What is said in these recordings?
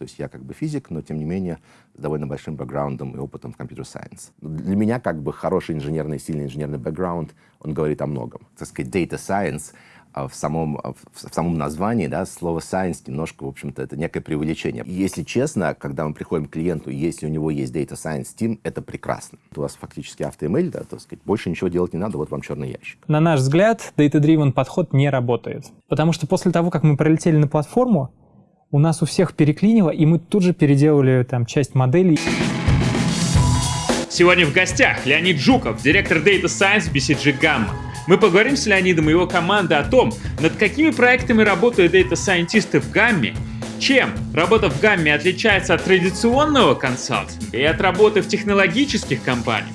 То есть я как бы физик, но тем не менее с довольно большим бэкграундом и опытом в компьютер-сайенс. Для меня как бы хороший инженерный, сильный инженерный бэкграунд, он говорит о многом. Так сказать, data science — а в самом, а в самом названии, да, слово science немножко, в общем-то, это некое преувеличение. Если честно, когда мы приходим к клиенту, если у него есть Data Science Team, это прекрасно. У вас фактически AutoML, да, так сказать, больше ничего делать не надо, вот вам черный ящик. На наш взгляд, Data-Driven подход не работает. Потому что после того, как мы пролетели на платформу, у нас у всех переклинило, и мы тут же переделали там часть моделей. Сегодня в гостях Леонид Жуков, директор Data Science BCG Gamma. Мы поговорим с Леонидом и его командой о том, над какими проектами работают дата-сайентисты в Гамме, чем работа в Гамме отличается от традиционного консалтинга и от работы в технологических компаниях,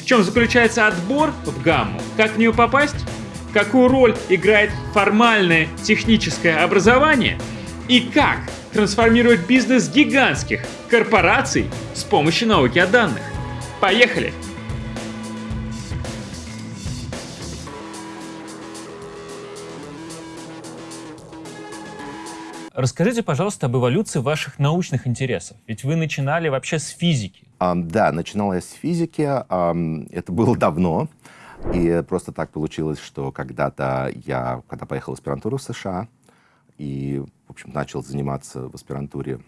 в чем заключается отбор в Гамму, как в нее попасть, какую роль играет формальное техническое образование и как трансформировать бизнес гигантских корпораций с помощью науки о данных. Поехали! Расскажите, пожалуйста, об эволюции ваших научных интересов. Ведь вы начинали вообще с физики. Um, да, начинал я с физики. Um, это было давно. И просто так получилось, что когда-то я, когда поехал в аспирантуру в США, и, общем, начал заниматься в аспирантуре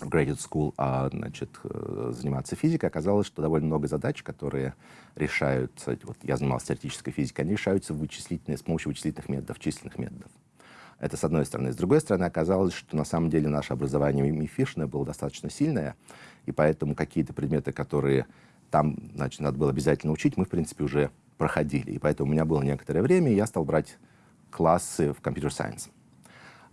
в Graduate School, а, значит, э, заниматься физикой, оказалось, что довольно много задач, которые решаются, вот я занимался теоретической физикой, они решаются вычислительные, с помощью вычислительных методов, численных методов. Это с одной стороны. С другой стороны, оказалось, что на самом деле наше образование МИФИшное было достаточно сильное, и поэтому какие-то предметы, которые там значит, надо было обязательно учить, мы, в принципе, уже проходили. И поэтому у меня было некоторое время, и я стал брать классы в компьютер-сайенс.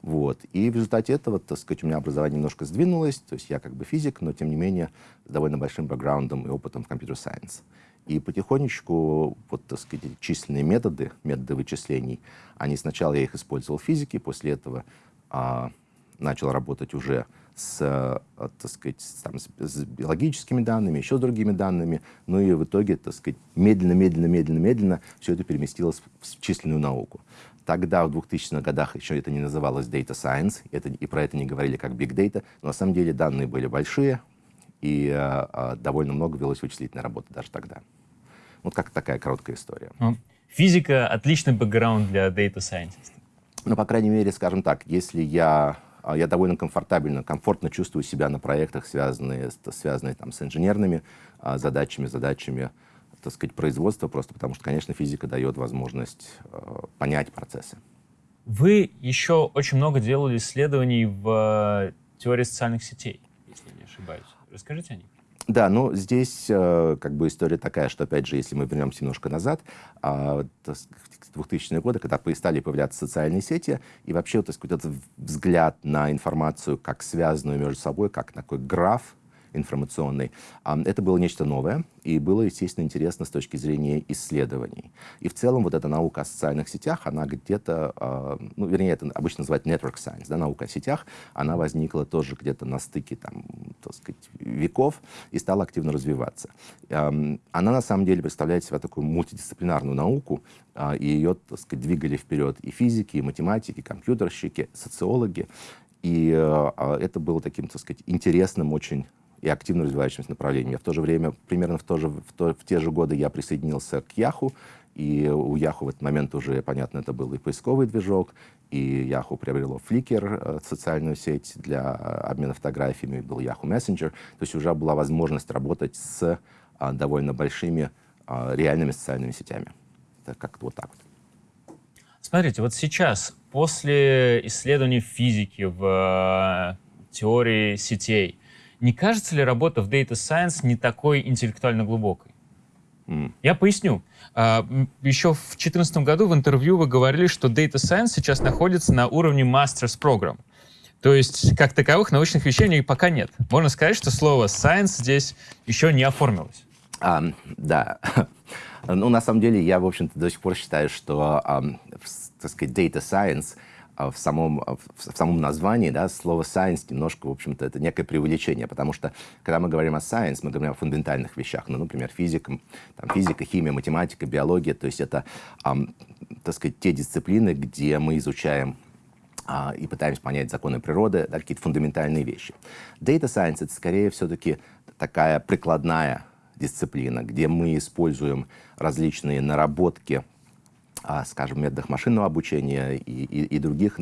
Вот. И в результате этого, так сказать, у меня образование немножко сдвинулось, то есть я как бы физик, но тем не менее с довольно большим бэкграундом и опытом в компьютер-сайенс. И потихонечку, вот, так сказать, численные методы, методы вычислений, они сначала я их использовал в физике, после этого а, начал работать уже с, а, так сказать, там, с, с биологическими данными, еще с другими данными, ну и в итоге, так сказать, медленно, медленно, медленно, медленно все это переместилось в численную науку. Тогда, в 2000-х годах, еще это не называлось Data Science, это, и про это не говорили как Big Data, но на самом деле данные были большие, и а, довольно много велось вычислительной работы даже тогда. Вот как такая короткая история. Ну, физика — отличный бэкграунд для Data Scientist. Ну, по крайней мере, скажем так, если я, а, я довольно комфортабельно, комфортно чувствую себя на проектах, связанные, связанные там, с инженерными задачами, задачами, так сказать, производства, просто потому что, конечно, физика дает возможность а, понять процессы. Вы еще очень много делали исследований в теории социальных сетей, если не ошибаюсь. Расскажите о них. Да, ну здесь э, как бы история такая, что, опять же, если мы вернемся немножко назад, э, 2000-е годы, когда стали появляться социальные сети, и вообще так сказать, этот взгляд на информацию как связанную между собой, как такой граф, информационной. Это было нечто новое, и было, естественно, интересно с точки зрения исследований. И в целом вот эта наука о социальных сетях, она где-то, а, ну, вернее, это обычно называют network science, да, наука о сетях, она возникла тоже где-то на стыке, там, так сказать, веков и стала активно развиваться. Она, на самом деле, представляет себя такую мультидисциплинарную науку, а, и ее, так сказать, двигали вперед и физики, и математики, и компьютерщики, социологи. И это было таким, так сказать, интересным очень и активно развивающимся направлением. В то же время, примерно в, то же, в, то, в те же годы я присоединился к Яху, и у Яху в этот момент уже, понятно, это был и поисковый движок, и Яху приобрело Flickr, э, социальную сеть для обмена фотографиями, был Yahoo Messenger. То есть уже была возможность работать с а, довольно большими реальными социальными сетями. Это как-то вот так вот. Смотрите, вот сейчас, после исследований физики в э, теории сетей, не кажется ли работа в Data Science не такой интеллектуально глубокой? Mm. Я поясню. А, еще в 2014 году в интервью вы говорили, что Data Science сейчас находится на уровне Master's Program. То есть, как таковых научных вещей пока нет. Можно сказать, что слово science здесь еще не оформилось. Um, да. ну, на самом деле, я, в общем-то, до сих пор считаю, что, um, так сказать, data science — а в самом, а в самом названии да, слово science немножко, в общем-то, это некое преувеличение, потому что, когда мы говорим о science, мы говорим о фундаментальных вещах, ну, например, физика, там, физика, химия, математика, биология, то есть это, эм, так сказать, те дисциплины, где мы изучаем а, и пытаемся понять законы природы, да, какие-то фундаментальные вещи. Data Science — это скорее все-таки такая прикладная дисциплина, где мы используем различные наработки, а, скажем, методах машинного обучения и, и, и других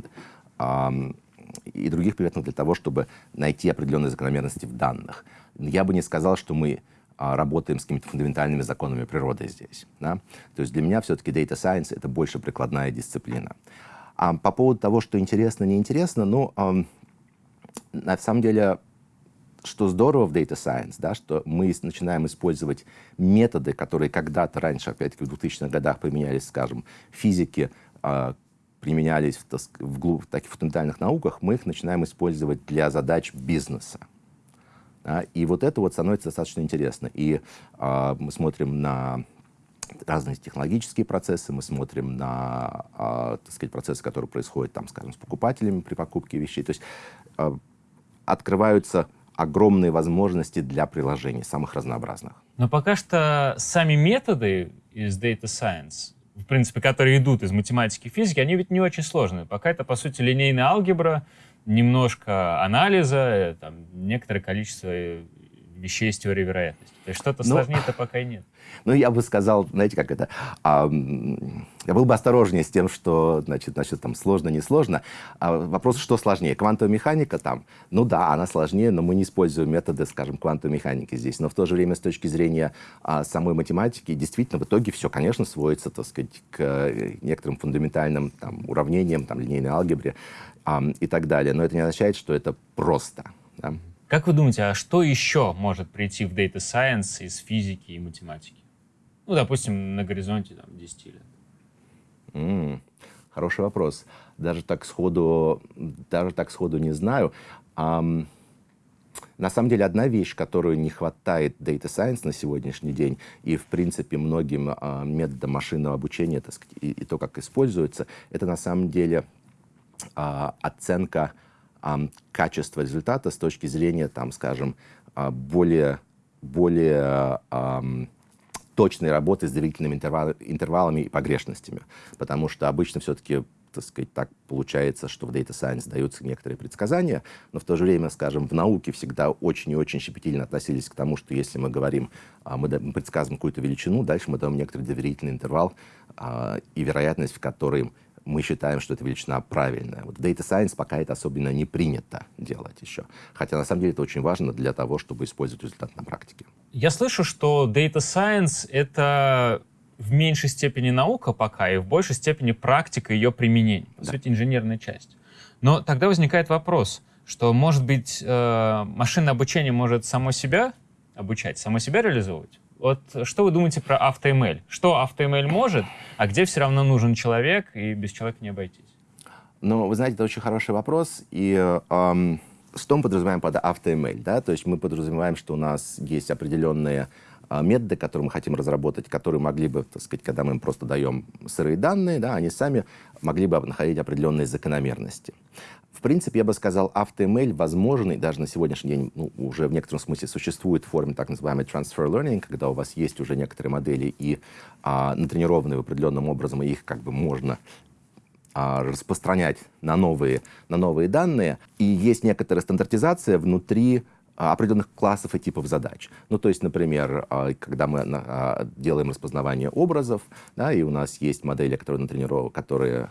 и других приметных для того, чтобы найти определенные закономерности в данных. Я бы не сказал, что мы а, работаем с какими-то фундаментальными законами природы здесь. Да? То есть для меня все-таки Data Science — это больше прикладная дисциплина. А по поводу того, что интересно, неинтересно, ну, на самом деле, что здорово в Data Science, да, что мы начинаем использовать методы, которые когда-то раньше, опять-таки в 2000-х годах применялись, скажем, физики, э, применялись в, в, в таких фундаментальных науках, мы их начинаем использовать для задач бизнеса. Да, и вот это вот становится достаточно интересно. И э, мы смотрим на разные технологические процессы, мы смотрим на, э, так сказать, процессы, которые происходят, там, скажем, с покупателями при покупке вещей. То есть э, открываются огромные возможности для приложений, самых разнообразных. Но пока что сами методы из Data Science, в принципе, которые идут из математики и физики, они ведь не очень сложные. Пока это, по сути, линейная алгебра, немножко анализа, там, некоторое количество вещей из теории вероятности. То есть что-то ну, сложнее-то пока и нет. Ну, я бы сказал, знаете, как это... А, я был бы осторожнее с тем, что, значит, значит там сложно, не сложно. А вопрос, что сложнее? Квантовая механика там? Ну да, она сложнее, но мы не используем методы, скажем, квантовой механики здесь. Но в то же время, с точки зрения а, самой математики, действительно, в итоге все, конечно, сводится, так сказать, к э, некоторым фундаментальным там, уравнениям, там, линейной алгебре а, и так далее. Но это не означает, что это просто. Да? Как вы думаете, а что еще может прийти в Data Science из физики и математики? Ну, допустим, на горизонте там, 10 лет. Mm, хороший вопрос. Даже так сходу, даже так сходу не знаю. Um, на самом деле, одна вещь, которую не хватает Data Science на сегодняшний день, и, в принципе, многим uh, методам машинного обучения так сказать, и, и то, как используется, это на самом деле uh, оценка качество результата с точки зрения, там, скажем, а, более, более точной работы с доверительными интервалами и погрешностями. Потому что обычно все-таки так сказать, так получается, что в Data Science даются некоторые предсказания, но в то же время, скажем, в науке всегда очень и очень щепетильно относились к тому, что если мы говорим, а, мы предсказываем какую-то величину, дальше мы даем некоторый доверительный интервал а, и вероятность, в которой мы считаем, что эта величина правильная. Вот в Data Science пока это особенно не принято делать еще. Хотя на самом деле это очень важно для того, чтобы использовать результат на практике. Я слышу, что Data Science — это в меньшей степени наука пока и в большей степени практика ее применения, по да. сути, инженерная часть. Но тогда возникает вопрос, что, может быть, э, машинное обучение может само себя обучать, само себя реализовывать? Вот что вы думаете про AutoML? Что AutoML может, а где все равно нужен человек, и без человека не обойтись? Ну, вы знаете, это очень хороший вопрос, и эм, что мы подразумеваем под AutoML? Да? То есть мы подразумеваем, что у нас есть определенные методы, которые мы хотим разработать, которые могли бы, так сказать, когда мы им просто даем сырые данные, да, они сами могли бы находить определенные закономерности. В принципе, я бы сказал, AutoML возможный, даже на сегодняшний день ну, уже в некотором смысле существует в форме так называемой transfer learning, когда у вас есть уже некоторые модели и а, натренированные определенным образом, и их как бы можно а, распространять на новые, на новые данные. И есть некоторая стандартизация внутри а, определенных классов и типов задач. Ну, то есть, например, а, когда мы делаем распознавание образов, да, и у нас есть модели, которые натренированы, которые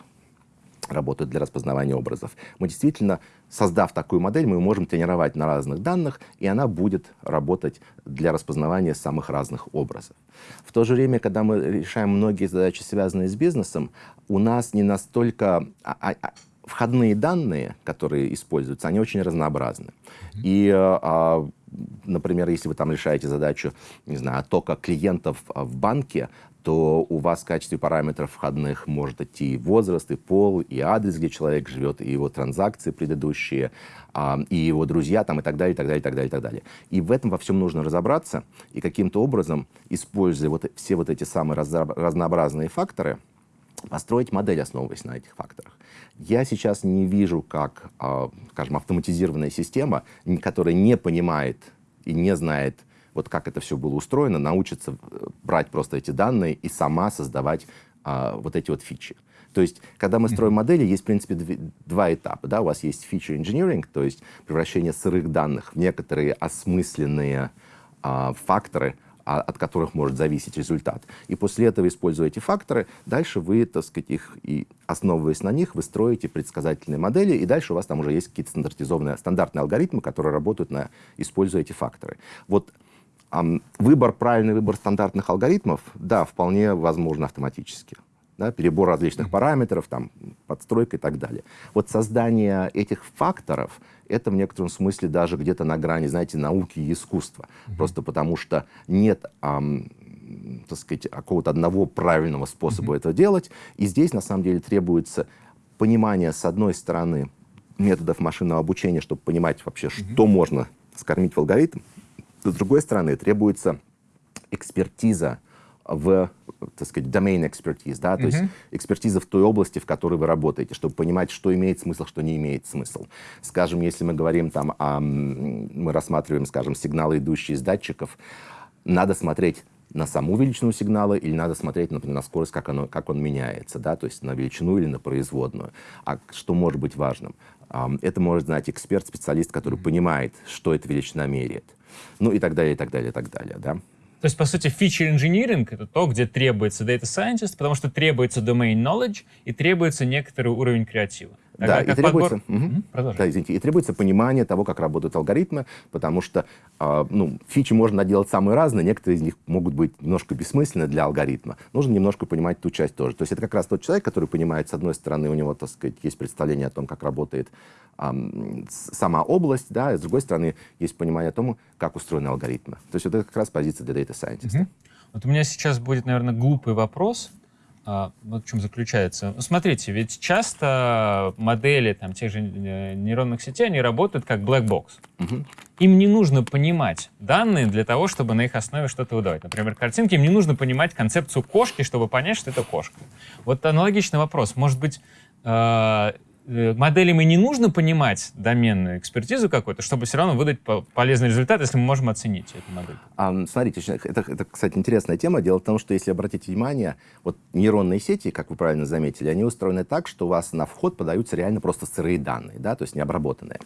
работают для распознавания образов. Мы действительно, создав такую модель, мы можем тренировать на разных данных, и она будет работать для распознавания самых разных образов. В то же время, когда мы решаем многие задачи, связанные с бизнесом, у нас не настолько... А, а, а, входные данные, которые используются, они очень разнообразны. И, а, например, если вы там решаете задачу, не знаю, оттока клиентов в банке, то у вас в качестве параметров входных может идти возраст, и пол, и адрес, где человек живет, и его транзакции предыдущие, а, и его друзья, там, и так далее, и так далее, и так далее, и так далее. И в этом во всем нужно разобраться, и каким-то образом, используя вот все вот эти самые разнообразные факторы, построить модель, основываясь на этих факторах. Я сейчас не вижу, как, а, скажем, автоматизированная система, которая не понимает и не знает, вот как это все было устроено, научится э, брать просто эти данные и сама создавать а, вот эти вот фичи. То есть, когда мы строим модели, есть, в принципе, два этапа. Да? У вас есть feature engineering, то есть превращение сырых данных в некоторые осмысленные а, факторы, от которых может зависеть результат. И после этого, используя эти факторы, дальше вы, так сказать, их и основываясь на них, вы строите предсказательные модели, и дальше у вас там уже есть какие-то стандартизованные, стандартные алгоритмы, которые работают, на, используя эти факторы. Вот эм, выбор, правильный выбор стандартных алгоритмов, да, вполне возможно автоматически да, перебор различных параметров, там, подстройка и так далее. Вот создание этих факторов — это в некотором смысле даже где-то на грани, знаете, науки и искусства. Mm-hmm. Просто потому что нет, эм, так сказать, какого-то одного правильного способа mm-hmm. это делать. И здесь, на самом деле, требуется понимание, с одной стороны, методов машинного обучения, чтобы понимать вообще, mm-hmm. что можно скормить в алгоритм. С другой стороны, требуется экспертиза в, так сказать, domain expertise, да, то mm-hmm. есть экспертиза в той области, в которой вы работаете, чтобы понимать, что имеет смысл, что не имеет смысл. Скажем, если мы говорим там, о, мы рассматриваем, скажем, сигналы, идущие из датчиков, надо смотреть на саму величину сигнала или надо смотреть, например, на скорость, как, оно, как он меняется, да, то есть на величину или на производную. А что может быть важным? Это может знать эксперт, специалист, который mm-hmm. понимает, что эта величина меряет. Ну и так далее, и так далее, и так далее, да. То есть, по сути, feature engineering — это то, где требуется data scientist, потому что требуется domain knowledge и требуется некоторый уровень креатива. Тогда да, и требуется, подбор... угу. да, извините, и требуется понимание того, как работают алгоритмы, потому что э, ну, фичи можно наделать самые разные, некоторые из них могут быть немножко бессмысленны для алгоритма. Нужно немножко понимать ту часть тоже. То есть это как раз тот человек, который понимает, с одной стороны, у него, так сказать, есть представление о том, как работает э, сама область, да, и с другой стороны, есть понимание о том, как устроены алгоритмы. То есть это как раз позиция для data scientist. Угу. Вот у меня сейчас будет, наверное, глупый вопрос, а, вот в чем заключается. Ну, смотрите, ведь часто модели там, тех же э, нейронных сетей, они работают как black box. Угу. Им не нужно понимать данные для того, чтобы на их основе что-то выдавать. Например, картинки, им не нужно понимать концепцию кошки, чтобы понять, что это кошка. Вот аналогичный вопрос. Может быть, э, Э, моделям и не нужно понимать доменную экспертизу какую-то, чтобы все равно выдать полезный результат, если мы можем оценить эту модель. А, смотрите, это, это, кстати, интересная тема. Дело в том, что если обратить внимание, вот нейронные сети, как вы правильно заметили, они устроены так, что у вас на вход подаются реально просто сырые данные, да, то есть необработанные.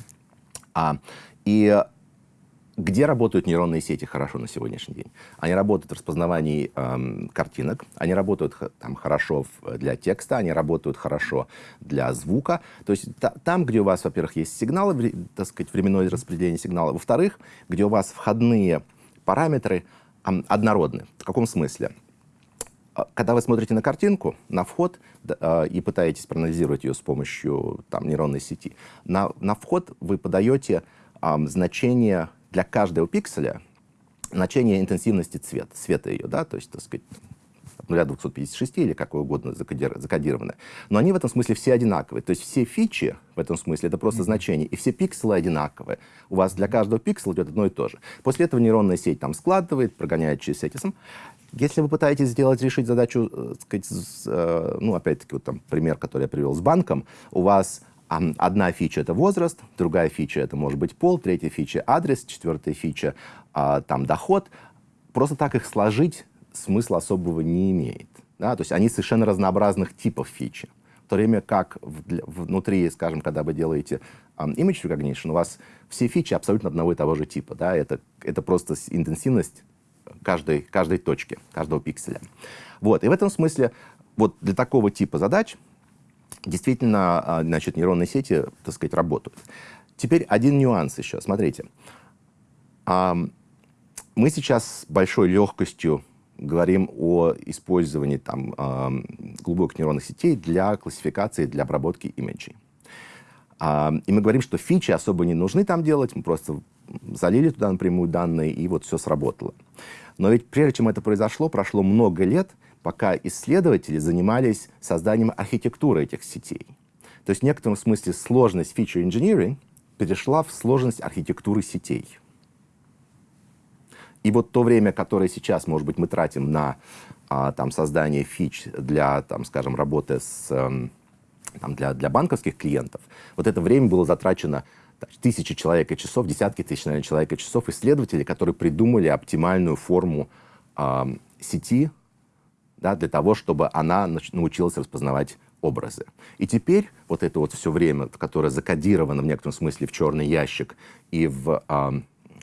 А, и где работают нейронные сети хорошо на сегодняшний день? Они работают в распознавании эм, картинок, они работают там, хорошо для текста, они работают хорошо для звука. То есть та, там, где у вас, во-первых, есть сигналы, так сказать, временное распределение сигнала, во-вторых, где у вас входные параметры эм, однородны. В каком смысле? А, когда вы смотрите на картинку, на вход, э, и пытаетесь проанализировать ее с помощью там, нейронной сети, на, на вход вы подаете э, значение для каждого пикселя значение интенсивности цвета, света ее, да, то есть, так сказать, от 0 до 256 или какое угодно закодировано. Но они в этом смысле все одинаковые. То есть все фичи в этом смысле это просто значение, и все пикселы одинаковые. У вас для каждого пиксела идет одно и то же. После этого нейронная сеть там складывает, прогоняет через этим. Если вы пытаетесь сделать, решить задачу, э, сказать, э, ну, опять-таки, вот там пример, который я привел с банком, у вас Одна фича — это возраст, другая фича — это может быть пол, третья фича — адрес, четвертая фича а, — там доход. Просто так их сложить смысла особого не имеет. Да? То есть они совершенно разнообразных типов фичи. В то время как внутри, скажем, когда вы делаете um, image recognition, у вас все фичи абсолютно одного и того же типа. Да? Это, это просто интенсивность каждой, каждой точки, каждого пикселя. Вот. И в этом смысле вот для такого типа задач действительно, а, значит, нейронные сети, так сказать, работают. Теперь один нюанс еще. Смотрите. Мы сейчас с большой легкостью говорим о использовании там, глубоких нейронных сетей для классификации, для обработки имиджей. И мы говорим, что фичи особо не нужны там делать, мы просто залили туда напрямую данные, и вот все сработало. Но ведь прежде чем это произошло, прошло много лет, пока исследователи занимались созданием архитектуры этих сетей. То есть в некотором смысле сложность feature engineering перешла в сложность архитектуры сетей. И вот то время, которое сейчас, может быть, мы тратим на а, там, создание фич для, там, скажем, работы с, эм, там, для, для банковских клиентов, вот это время было затрачено тысячи человек и часов, десятки тысяч наверное, человек и часов исследователей, которые придумали оптимальную форму э, сети да, для того, чтобы она научилась распознавать образы. И теперь вот это вот все время, которое закодировано в некотором смысле в черный ящик и в э,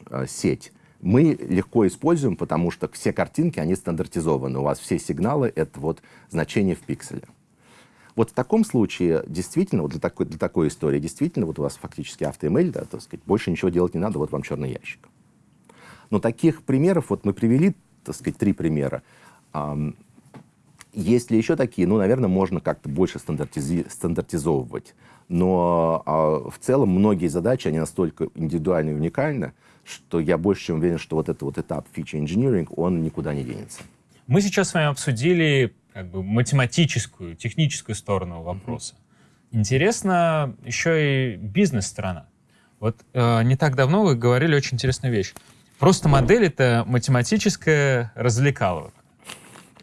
э, сеть, мы легко используем, потому что все картинки, они стандартизованы. У вас все сигналы — это вот значение в пикселе. Вот в таком случае, действительно, вот для такой, для такой истории, действительно, вот у вас фактически автоэмейль, да, так сказать, больше ничего делать не надо, вот вам черный ящик. Но таких примеров, вот мы привели, так сказать, три примера. Есть ли еще такие? Ну, наверное, можно как-то больше стандартизи стандартизовывать. Но а, в целом многие задачи, они настолько индивидуальны и уникальны, что я больше чем уверен, что вот этот вот этап feature engineering, он никуда не денется. Мы сейчас с вами обсудили как бы математическую, техническую сторону вопроса. Интересно еще и бизнес-сторона. Вот э, не так давно вы говорили очень интересную вещь. Просто модель — это математическая развлекаловка.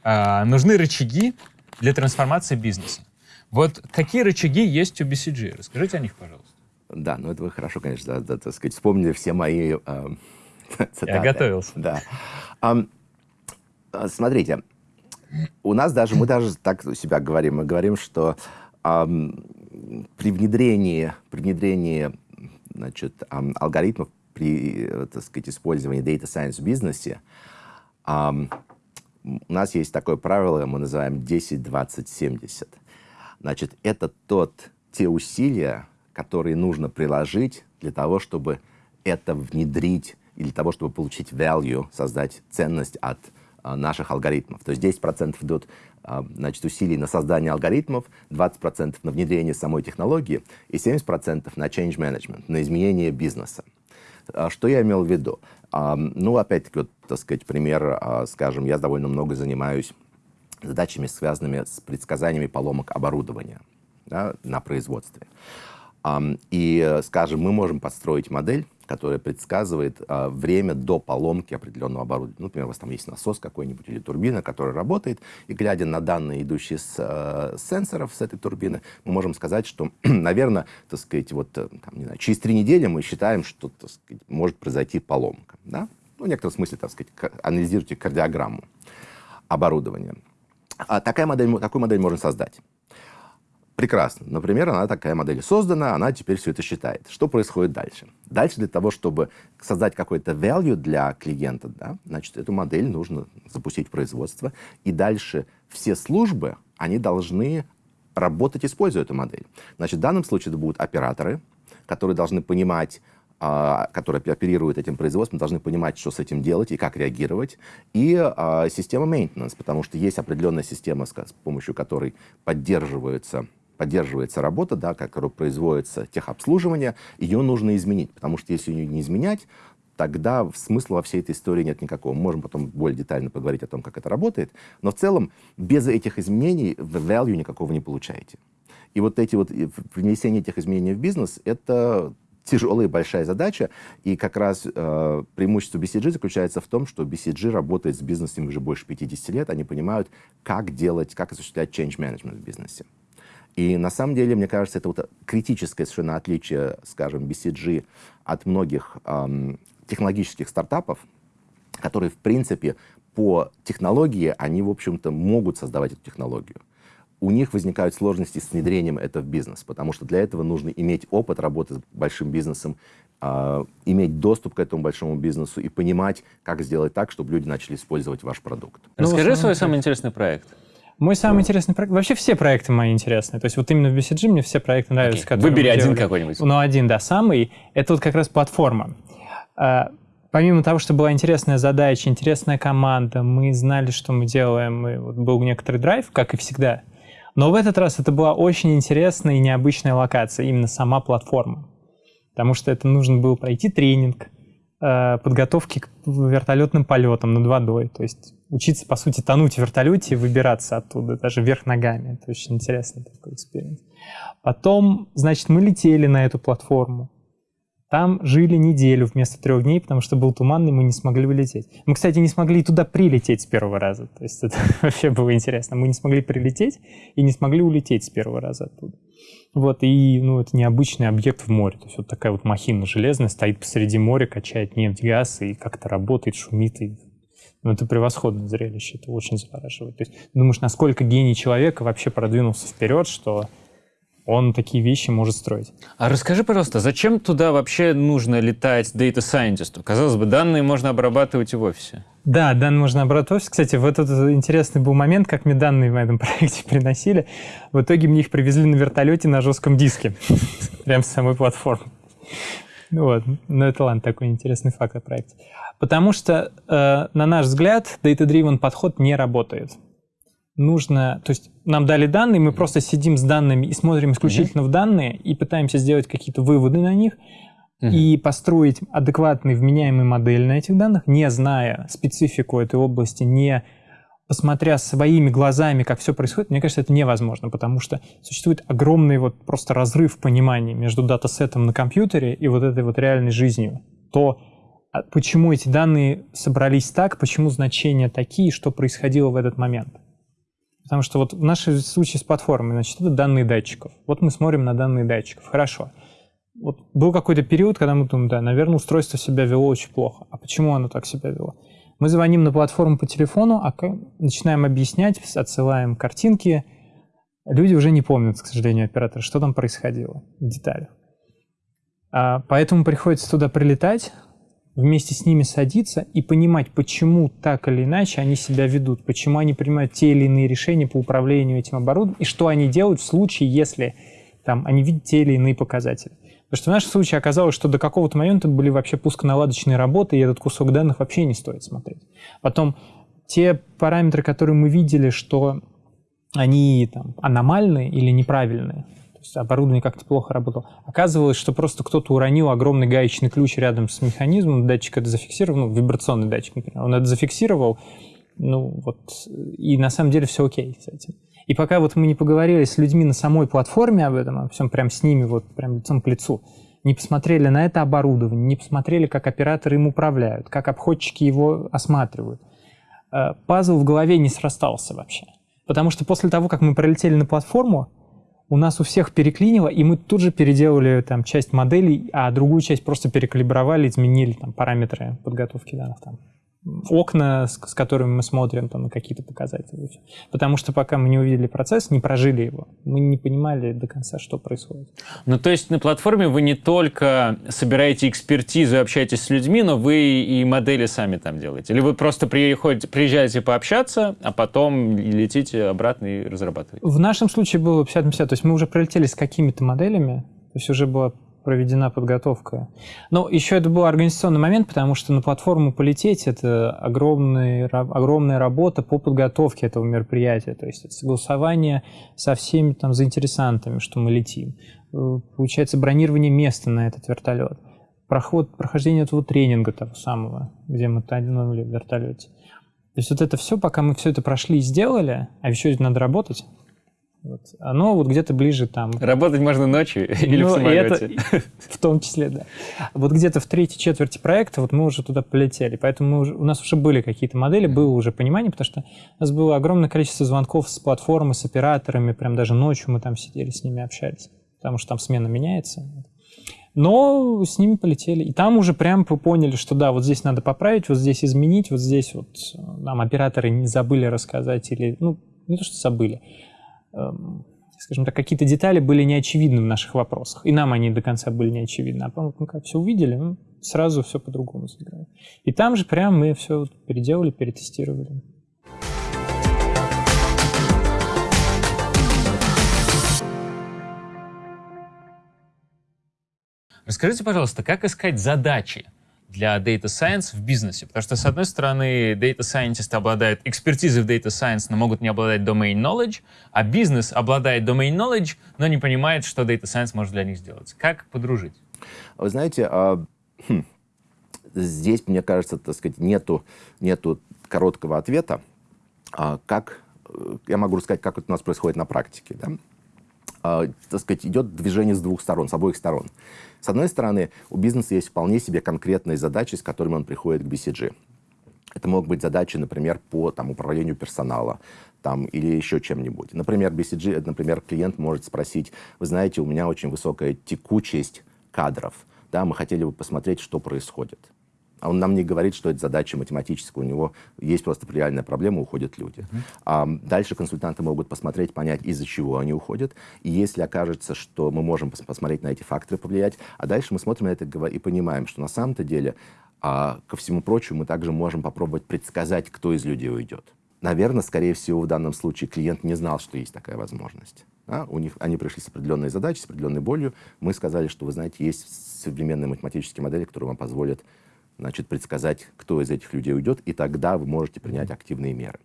А, нужны рычаги для трансформации бизнеса. Вот какие рычаги есть у BCG? Расскажите о них, пожалуйста. Да, ну это вы хорошо, конечно, да, да, так сказать, вспомнили все мои э, цитаты. Я готовился. Да. Um, смотрите, у нас даже, мы даже так себя говорим, мы говорим, что um, при внедрении, при внедрении значит, um, алгоритмов при, так сказать, использовании Data Science в бизнесе, um, у нас есть такое правило, мы называем 10, 20, 70. Значит, это тот, те усилия, которые нужно приложить для того, чтобы это внедрить и для того, чтобы получить value, создать ценность от а, наших алгоритмов. То есть 10% идут а, значит, усилий на создание алгоритмов, 20% на внедрение самой технологии и 70% на change management, на изменение бизнеса. А, что я имел в виду? Ну, опять-таки, вот, так сказать, пример, скажем, я довольно много занимаюсь задачами, связанными с предсказаниями поломок оборудования да, на производстве. И, скажем, мы можем построить модель, которая предсказывает а, время до поломки определенного оборудования. Ну, например, у вас там есть насос какой-нибудь или турбина, которая работает, и глядя на данные, идущие с, а, сенсоров с этой турбины, мы можем сказать, что, наверное, так сказать, вот, э, там, не знаю, через три недели мы считаем, что так сказать, может произойти поломка. Да? Ну, в некотором смысле, так сказать, анализируйте кардиограмму оборудования. А такая модель, такую модель можно создать. Прекрасно. Например, она такая модель создана, она теперь все это считает. Что происходит дальше? Дальше для того, чтобы создать какой-то value для клиента, да, значит, эту модель нужно запустить в производство, и дальше все службы, они должны работать, используя эту модель. Значит, в данном случае это будут операторы, которые должны понимать, а, которые оперируют этим производством, должны понимать, что с этим делать и как реагировать. И а, система maintenance, потому что есть определенная система, с помощью которой поддерживаются поддерживается работа, да, которая производится техобслуживание, ее нужно изменить, потому что если ее не изменять, тогда смысла во всей этой истории нет никакого. Мы можем потом более детально поговорить о том, как это работает, но в целом без этих изменений value никакого не получаете. И вот эти вот внесение этих изменений в бизнес — это тяжелая и большая задача, и как раз э, преимущество BCG заключается в том, что BCG работает с бизнесом уже больше 50 лет, они понимают, как делать, как осуществлять change management в бизнесе. И на самом деле, мне кажется, это вот критическое совершенно отличие, скажем, BCG от многих эм, технологических стартапов, которые, в принципе, по технологии, они, в общем-то, могут создавать эту технологию. У них возникают сложности с внедрением этого в бизнес, потому что для этого нужно иметь опыт работы с большим бизнесом, э, иметь доступ к этому большому бизнесу и понимать, как сделать так, чтобы люди начали использовать ваш продукт. Расскажи ну, свой самый интересный проект. Мой самый интересный проект... Вообще все проекты мои интересные. То есть вот именно в BCG мне все проекты нравятся. Okay. Выбери один какой-нибудь. Ну, один, да, самый. Это вот как раз платформа. А, помимо того, что была интересная задача, интересная команда, мы знали, что мы делаем, и вот был некоторый драйв, как и всегда. Но в этот раз это была очень интересная и необычная локация, именно сама платформа. Потому что это нужно было пройти тренинг, подготовки к вертолетным полетам над водой. То есть учиться, по сути, тонуть в вертолете и выбираться оттуда, даже вверх ногами. Это очень интересный такой эксперимент. Потом, значит, мы летели на эту платформу. Там жили неделю вместо трех дней, потому что был туман, и мы не смогли вылететь. Мы, кстати, не смогли туда прилететь с первого раза. То есть это вообще было интересно. Мы не смогли прилететь и не смогли улететь с первого раза оттуда. Вот, и, ну, это необычный объект в море. То есть вот такая вот махина железная стоит посреди моря, качает нефть, газ, и как-то работает, шумит, и Ну, это превосходное зрелище, это очень завораживает. То есть думаешь, насколько гений человека вообще продвинулся вперед, что он такие вещи может строить. А расскажи, пожалуйста, зачем туда вообще нужно летать Scientist? Казалось бы, данные можно обрабатывать и в офисе. Да, данные можно обрабатывать. Кстати, вот этот интересный был момент, как мне данные в этом проекте приносили. В итоге мне их привезли на вертолете на жестком диске. Прям с самой платформы. Вот. Ну, это ладно, такой интересный факт о проекте. Потому что, э, на наш взгляд, data-driven подход не работает нужно, то есть нам дали данные, мы просто сидим с данными и смотрим исключительно mm-hmm. в данные и пытаемся сделать какие-то выводы на них mm-hmm. и построить адекватный вменяемый модель на этих данных, не зная специфику этой области, не посмотря своими глазами, как все происходит, мне кажется, это невозможно, потому что существует огромный вот просто разрыв понимания между датасетом на компьютере и вот этой вот реальной жизнью. То, а почему эти данные собрались так, почему значения такие, что происходило в этот момент. Потому что вот в нашем случае с платформой, значит, это данные датчиков. Вот мы смотрим на данные датчиков. Хорошо. Вот был какой-то период, когда мы думаем, да, наверное, устройство себя вело очень плохо. А почему оно так себя вело? Мы звоним на платформу по телефону, а начинаем объяснять, отсылаем картинки. Люди уже не помнят, к сожалению, операторы, что там происходило в деталях. А, поэтому приходится туда прилетать, вместе с ними садиться и понимать, почему так или иначе они себя ведут, почему они принимают те или иные решения по управлению этим оборудованием, и что они делают в случае, если там, они видят те или иные показатели. Потому что в нашем случае оказалось, что до какого-то момента были вообще пусконаладочные работы, и этот кусок данных вообще не стоит смотреть. Потом те параметры, которые мы видели, что они там, аномальные или неправильные, оборудование как-то плохо работало. Оказывалось, что просто кто-то уронил огромный гаечный ключ рядом с механизмом, датчик это зафиксировал, ну, вибрационный датчик, например, он это зафиксировал, ну, вот, и на самом деле все окей с этим. И пока вот мы не поговорили с людьми на самой платформе об этом, о всем прям с ними, вот прям лицом к лицу, не посмотрели на это оборудование, не посмотрели, как операторы им управляют, как обходчики его осматривают, э, пазл в голове не срастался вообще. Потому что после того, как мы пролетели на платформу, у нас у всех переклинило, и мы тут же переделали там часть моделей, а другую часть просто перекалибровали, изменили там параметры подготовки данных там окна, с, с которыми мы смотрим там, на какие-то показатели. Потому что пока мы не увидели процесс, не прожили его, мы не понимали до конца, что происходит. Ну, то есть на платформе вы не только собираете экспертизу и общаетесь с людьми, но вы и модели сами там делаете? Или вы просто приходите, приезжаете пообщаться, а потом летите обратно и разрабатываете? В нашем случае было 50 на 50. То есть мы уже прилетели с какими-то моделями, то есть уже была проведена подготовка. Но еще это был организационный момент, потому что на платформу полететь — это огромный, огромная работа по подготовке этого мероприятия. То есть это согласование со всеми там заинтересантами, что мы летим. Э, получается бронирование места на этот вертолет. Проход, прохождение этого тренинга того самого, где мы тонули в вертолете. То есть вот это все, пока мы все это прошли и сделали, а еще надо работать, вот. Оно вот где-то ближе там. Работать можно ночью или ну, в самолете? Это, в том числе, да. Вот где-то в третьей четверти проекта вот мы уже туда полетели. Поэтому уже, у нас уже были какие-то модели, было уже понимание, потому что у нас было огромное количество звонков с платформы, с операторами. Прям даже ночью мы там сидели, с ними общались. Потому что там смена меняется. Но с ними полетели. И там уже прям поняли, что да, вот здесь надо поправить, вот здесь изменить, вот здесь вот нам операторы не забыли рассказать или, ну, не то, что забыли, скажем так, какие-то детали были неочевидны в наших вопросах. И нам они до конца были неочевидны. А потом, мы как все увидели, ну, сразу все по-другому сыграли. И там же прям мы все переделали, перетестировали. Расскажите, пожалуйста, как искать задачи для Data Science в бизнесе. Потому что, с одной стороны, Data Scientist обладают экспертизой в Data Science, но могут не обладать domain knowledge, а бизнес обладает domain knowledge, но не понимает, что Data Science может для них сделать. Как подружить? Вы знаете, а, хм, здесь, мне кажется, так сказать, нету, нету короткого ответа. А, как, я могу рассказать, как это у нас происходит на практике. Да? А, так сказать, идет движение с двух сторон, с обоих сторон. С одной стороны, у бизнеса есть вполне себе конкретные задачи, с которыми он приходит к BCG. Это могут быть задачи, например, по там, управлению персонала там, или еще чем-нибудь. Например, BCG, например, клиент может спросить, вы знаете, у меня очень высокая текучесть кадров, да, мы хотели бы посмотреть, что происходит. А он нам не говорит, что это задача математическая, у него есть просто реальная проблема, уходят люди. Mm-hmm. А, дальше консультанты могут посмотреть, понять, из-за чего они уходят. И если окажется, что мы можем пос- посмотреть на эти факторы, повлиять, а дальше мы смотрим на это и понимаем, что на самом-то деле, а, ко всему прочему, мы также можем попробовать предсказать, кто из людей уйдет. Наверное, скорее всего, в данном случае клиент не знал, что есть такая возможность. Да? У них, они пришли с определенной задачей, с определенной болью. Мы сказали, что, вы знаете, есть современные математические модели, которые вам позволят значит, предсказать, кто из этих людей уйдет, и тогда вы можете принять активные меры.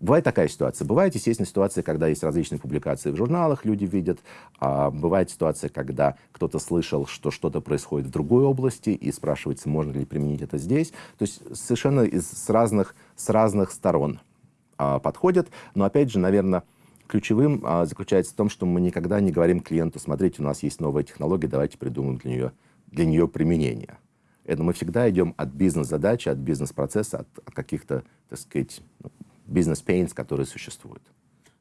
Бывает такая ситуация. Бывает, естественно, ситуация, когда есть различные публикации в журналах, люди видят. А бывает ситуация, когда кто-то слышал, что что-то происходит в другой области, и спрашивается, можно ли применить это здесь. То есть совершенно из, с, разных, с разных сторон а, подходят. Но, опять же, наверное, ключевым а, заключается в том, что мы никогда не говорим клиенту, смотрите, у нас есть новая технология, давайте придумаем для нее, для нее применение. Это мы всегда идем от бизнес-задачи, от бизнес-процесса, от, от каких-то, так сказать, ну, бизнес-пейнс, которые существуют.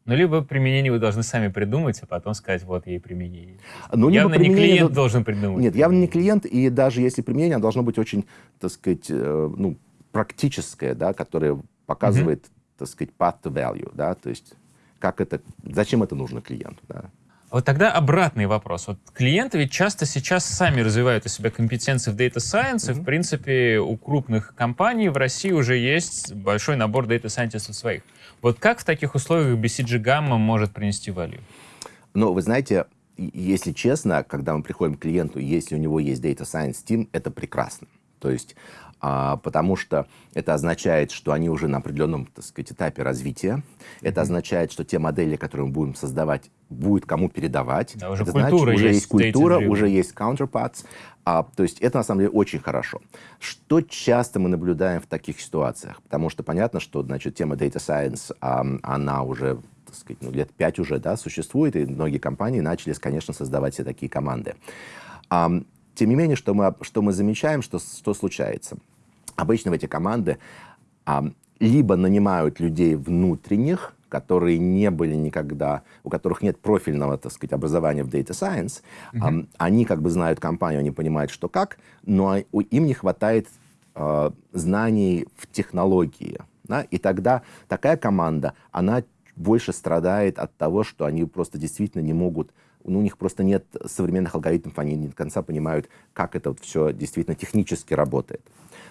Ну, либо применение вы должны сами придумать, а потом сказать, вот ей применение. Ну, явно не клиент до... должен придумать. Нет, явно не клиент, и даже если применение, оно должно быть очень, так сказать, э, ну, практическое, да, которое показывает, mm-hmm. так сказать, path to value, да, то есть как это, зачем это нужно клиенту, да. Вот тогда обратный вопрос. Вот клиенты ведь часто сейчас сами развивают у себя компетенции в Data Science, mm-hmm. и, в принципе, у крупных компаний в России уже есть большой набор Data Scientistов своих. Вот как в таких условиях BCG Gamma может принести value? Ну, вы знаете, если честно, когда мы приходим к клиенту, если у него есть Data Science Team, это прекрасно. То есть потому что это означает, что они уже на определенном, так сказать, этапе развития. Это означает, что те модели, которые мы будем создавать, будет кому передавать. Да, уже это значит, уже есть, есть культура, уже есть counterparts. А, то есть это на самом деле очень хорошо. Что часто мы наблюдаем в таких ситуациях? Потому что понятно, что значит, тема data science, а, она уже так сказать, ну, лет пять уже да, существует, и многие компании начали, конечно, создавать все такие команды. А, тем не менее, что мы, что мы замечаем, что, что случается? Обычно в эти команды а, либо нанимают людей внутренних, которые не были никогда, у которых нет профильного, так сказать, образования в Data Science, mm-hmm. они как бы знают компанию, они понимают, что как, но им не хватает э, знаний в технологии. Да? И тогда такая команда, она больше страдает от того, что они просто действительно не могут ну, у них просто нет современных алгоритмов, они не до конца понимают, как это вот все действительно технически работает.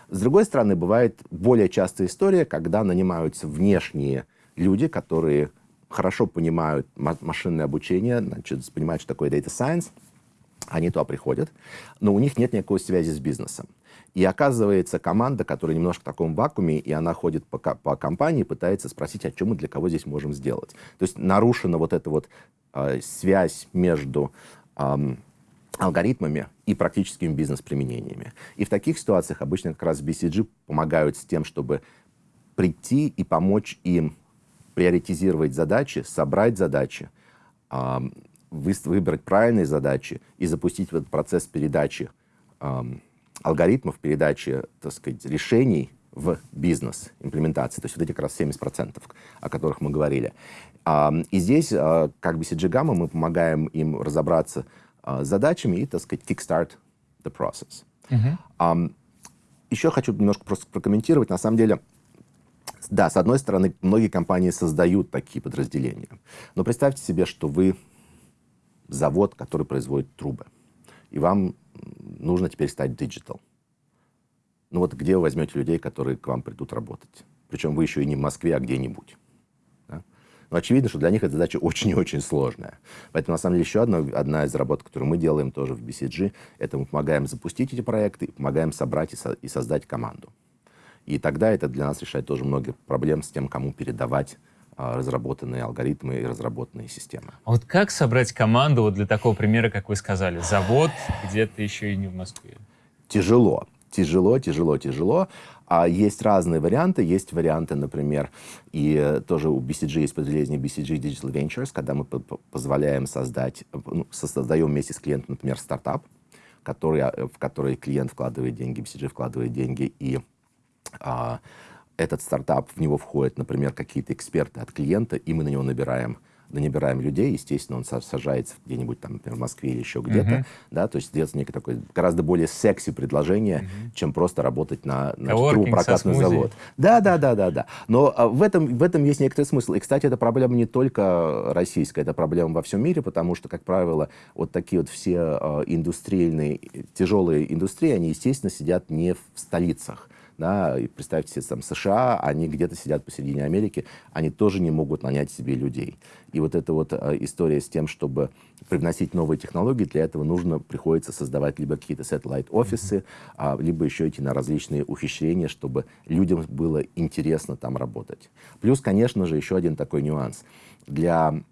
С другой стороны, бывает более частая история, когда нанимаются внешние люди, которые хорошо понимают машинное обучение, значит, понимают, что такое data science, они туда приходят, но у них нет никакой связи с бизнесом. И оказывается, команда, которая немножко в таком вакууме, и она ходит по, по компании, пытается спросить, о чем мы для кого здесь можем сделать. То есть нарушена вот эта вот э, связь между э, алгоритмами и практическими бизнес-применениями. И в таких ситуациях обычно как раз BCG помогают с тем, чтобы прийти и помочь им приоритизировать задачи, собрать задачи, выбрать правильные задачи и запустить этот процесс передачи алгоритмов передачи, так сказать, решений в бизнес имплементации, то есть вот эти как раз 70%, о которых мы говорили. И здесь, а, как BCG Gamma, мы помогаем им разобраться задачами и, так сказать, kickstart the process. Uh-huh. Еще хочу немножко просто прокомментировать. На самом деле, да, с одной стороны, многие компании создают такие подразделения. Но представьте себе, что вы завод, который производит трубы. И вам нужно теперь стать digital. Ну вот где вы возьмете людей, которые к вам придут работать? Причем вы еще и не в Москве, а где-нибудь. Но очевидно, что для них эта задача очень и очень сложная. Поэтому, на самом деле, еще одна, одна из работ, которую мы делаем тоже в BCG, это мы помогаем запустить эти проекты, помогаем собрать и, со, и создать команду. И тогда это для нас решает тоже много проблем с тем, кому передавать а, разработанные алгоритмы и разработанные системы. А вот как собрать команду вот для такого примера, как вы сказали, завод где-то еще и не в Москве? Тяжело, тяжело, тяжело, тяжело. А есть разные варианты. Есть варианты, например, и тоже у BCG есть подразделение BCG Digital Ventures, когда мы позволяем создать, ну, создаем вместе с клиентом, например, стартап, который, в который клиент вкладывает деньги, BCG вкладывает деньги, и а, этот стартап, в него входят, например, какие-то эксперты от клиента, и мы на него набираем набираем людей, естественно, он сажается где-нибудь там, например, в Москве или еще где-то, uh-huh. да, то есть делается некое такое гораздо более секси предложение, uh-huh. чем просто работать на, на трубопрокатный завод. Да, да, да, да, да. Но а, в этом, в этом есть некоторый смысл. И, кстати, эта проблема не только российская, это проблема во всем мире, потому что, как правило, вот такие вот все э, индустриальные, тяжелые индустрии, они, естественно, сидят не в столицах да, и представьте себе, там, США, они где-то сидят посередине Америки, они тоже не могут нанять себе людей. И вот эта вот э, история с тем, чтобы привносить новые технологии, для этого нужно, приходится создавать либо какие-то satellite-офисы, а, либо еще идти на различные ухищрения, чтобы людям было интересно там работать. Плюс, конечно же, еще один такой нюанс. Для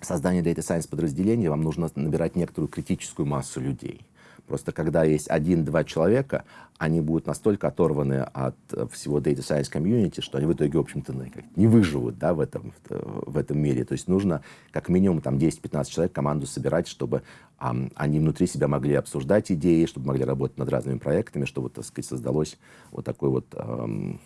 создания Data Science подразделения вам нужно набирать некоторую критическую массу людей. Просто когда есть один-два человека, они будут настолько оторваны от э, всего data science community, что они в итоге, в общем-то, ну, не выживут да, в, этом, в этом мире. То есть нужно как минимум там 10-15 человек команду собирать, чтобы um, они внутри себя могли обсуждать идеи, чтобы могли работать над разными проектами, чтобы, так сказать, создалось вот такое вот um,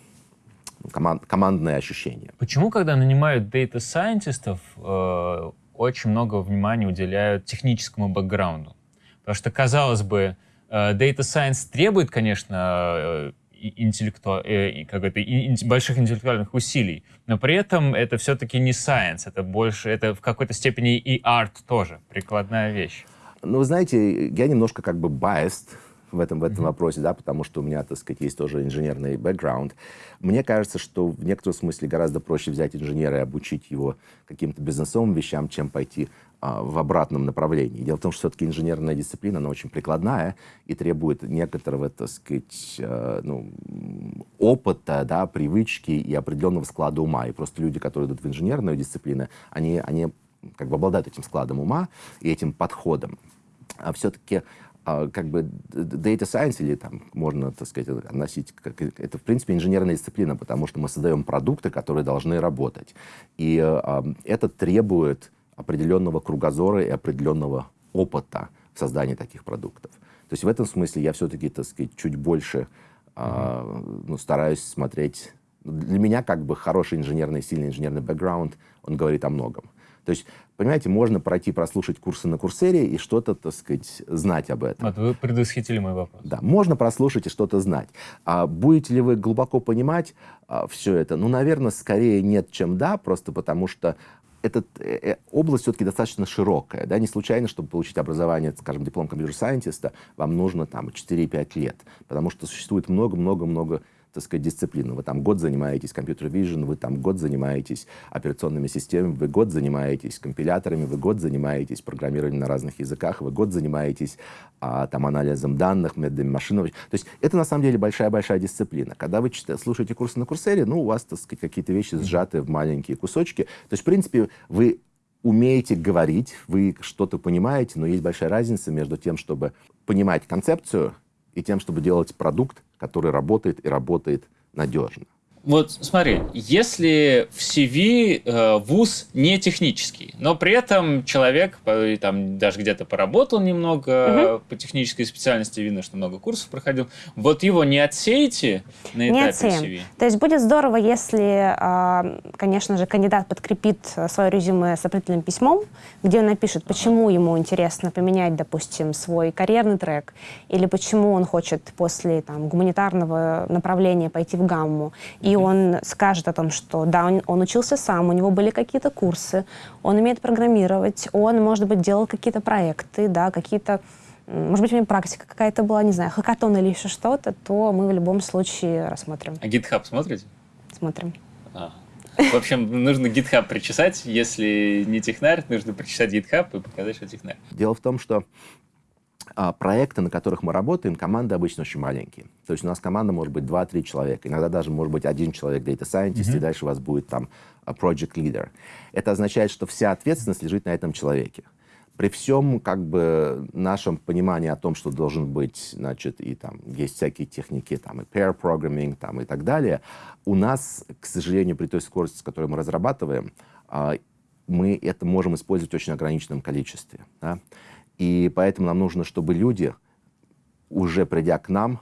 команд, командное ощущение. Почему, когда нанимают scientistов, э, очень много внимания уделяют техническому бэкграунду? Потому что, казалось бы, э, Data Science требует, конечно, э, интеллекту... Э, как это, больших интеллектуальных усилий, но при этом это все-таки не science, это больше, это в какой-то степени и арт тоже, прикладная вещь. Ну, вы знаете, я немножко как бы biased в этом, в этом mm-hmm. вопросе, да, потому что у меня, так сказать, есть тоже инженерный бэкграунд. Мне кажется, что в некотором смысле гораздо проще взять инженера и обучить его каким-то бизнесовым вещам, чем пойти а, в обратном направлении. Дело в том, что все-таки инженерная дисциплина, она очень прикладная и требует некоторого, так сказать, э, ну, опыта, да, привычки и определенного склада ума. И просто люди, которые идут в инженерную дисциплину, они, они как бы обладают этим складом ума и этим подходом. А все-таки как бы data science, или там можно, так сказать, относить, как, это, в принципе, инженерная дисциплина, потому что мы создаем продукты, которые должны работать. И а, это требует определенного кругозора и определенного опыта в создании таких продуктов. То есть в этом смысле я все-таки, так сказать, чуть больше а, ну, стараюсь смотреть... Для меня как бы хороший инженерный, сильный инженерный бэкграунд, он говорит о многом. То есть, понимаете, можно пройти, прослушать курсы на Курсере и что-то, так сказать, знать об этом. Вот вы предвосхитили мой вопрос. Да, можно прослушать и что-то знать. А будете ли вы глубоко понимать а, все это? Ну, наверное, скорее нет, чем да, просто потому что эта э, э, область все-таки достаточно широкая. Да? Не случайно, чтобы получить образование, скажем, диплом компьютер-сайентиста, вам нужно там 4-5 лет, потому что существует много-много-много так сказать, дисциплину. Вы там год занимаетесь компьютер vision, вы там год занимаетесь операционными системами, вы год занимаетесь компиляторами, вы год занимаетесь программированием на разных языках, вы год занимаетесь а, там анализом данных, методами машинного. То есть это на самом деле большая-большая дисциплина. Когда вы слушаете курсы на Курсере, ну, у вас, так сказать, какие-то вещи сжаты в маленькие кусочки. То есть, в принципе, вы умеете говорить, вы что-то понимаете, но есть большая разница между тем, чтобы понимать концепцию и тем, чтобы делать продукт, который работает и работает надежно. Вот смотри, если в CV э, вуз не технический, но при этом человек там даже где-то поработал немного угу. по технической специальности, видно, что много курсов проходил, вот его не отсеете на этапе не отсеем. CV? То есть будет здорово, если, э, конечно же, кандидат подкрепит свое резюме с определенным письмом, где он напишет, почему ага. ему интересно поменять, допустим, свой карьерный трек, или почему он хочет после там, гуманитарного направления пойти в гамму, и он скажет о том, что да, он, он учился сам, у него были какие-то курсы, он умеет программировать, он, может быть, делал какие-то проекты, да, какие-то может быть, у него практика какая-то была, не знаю, хакатон или еще что-то, то мы в любом случае рассмотрим. А GitHub смотрите? Смотрим. А. В общем, нужно GitHub причесать. Если не технарь, нужно причесать GitHub и показать, что технарь. Дело в том, что проекты, на которых мы работаем, команды обычно очень маленькие. То есть у нас команда может быть 2-3 человека, иногда даже может быть один человек data scientist, mm-hmm. и дальше у вас будет там а, project leader. Это означает, что вся ответственность лежит на этом человеке. При всем как бы нашем понимании о том, что должен быть, значит, и там есть всякие техники, там и pair programming, там и так далее, у нас, к сожалению, при той скорости, с которой мы разрабатываем, а, мы это можем использовать в очень ограниченном количестве. Да? И поэтому нам нужно, чтобы люди, уже придя к нам,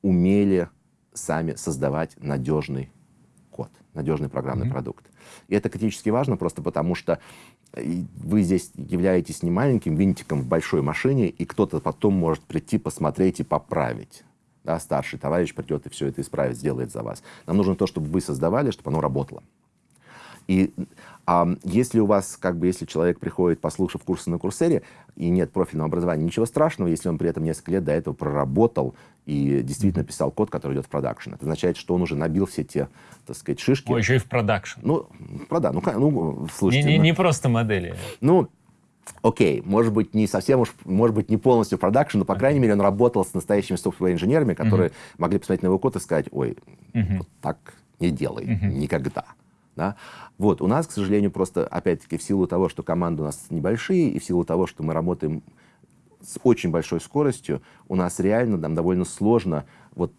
умели сами создавать надежный код, надежный программный mm-hmm. продукт. И это критически важно просто потому, что э, вы здесь являетесь не маленьким винтиком в большой машине, и кто-то потом может прийти, посмотреть и поправить. Да, старший товарищ придет и все это исправит, сделает за вас. Нам нужно то, чтобы вы создавали, чтобы оно работало. И а, если у вас, как бы, если человек приходит, послушав курсы на Курсере, и нет профильного образования, ничего страшного, если он при этом несколько лет до этого проработал и действительно писал код, который идет в production. Это означает, что он уже набил все те, так сказать, шишки. О, еще и в production. Ну, прода, ну, ну, слушайте. Не, не, ну, не просто модели. Ну, окей, может быть, не совсем уж, может быть, не полностью production, но, по крайней мере, он работал с настоящими software-инженерами, которые uh-huh. могли посмотреть на его код и сказать, ой, uh-huh. вот так не делай, uh-huh. никогда. Да? Вот, у нас, к сожалению, просто, опять-таки, в силу того, что команды у нас небольшие, и в силу того, что мы работаем с очень большой скоростью, у нас реально нам довольно сложно вот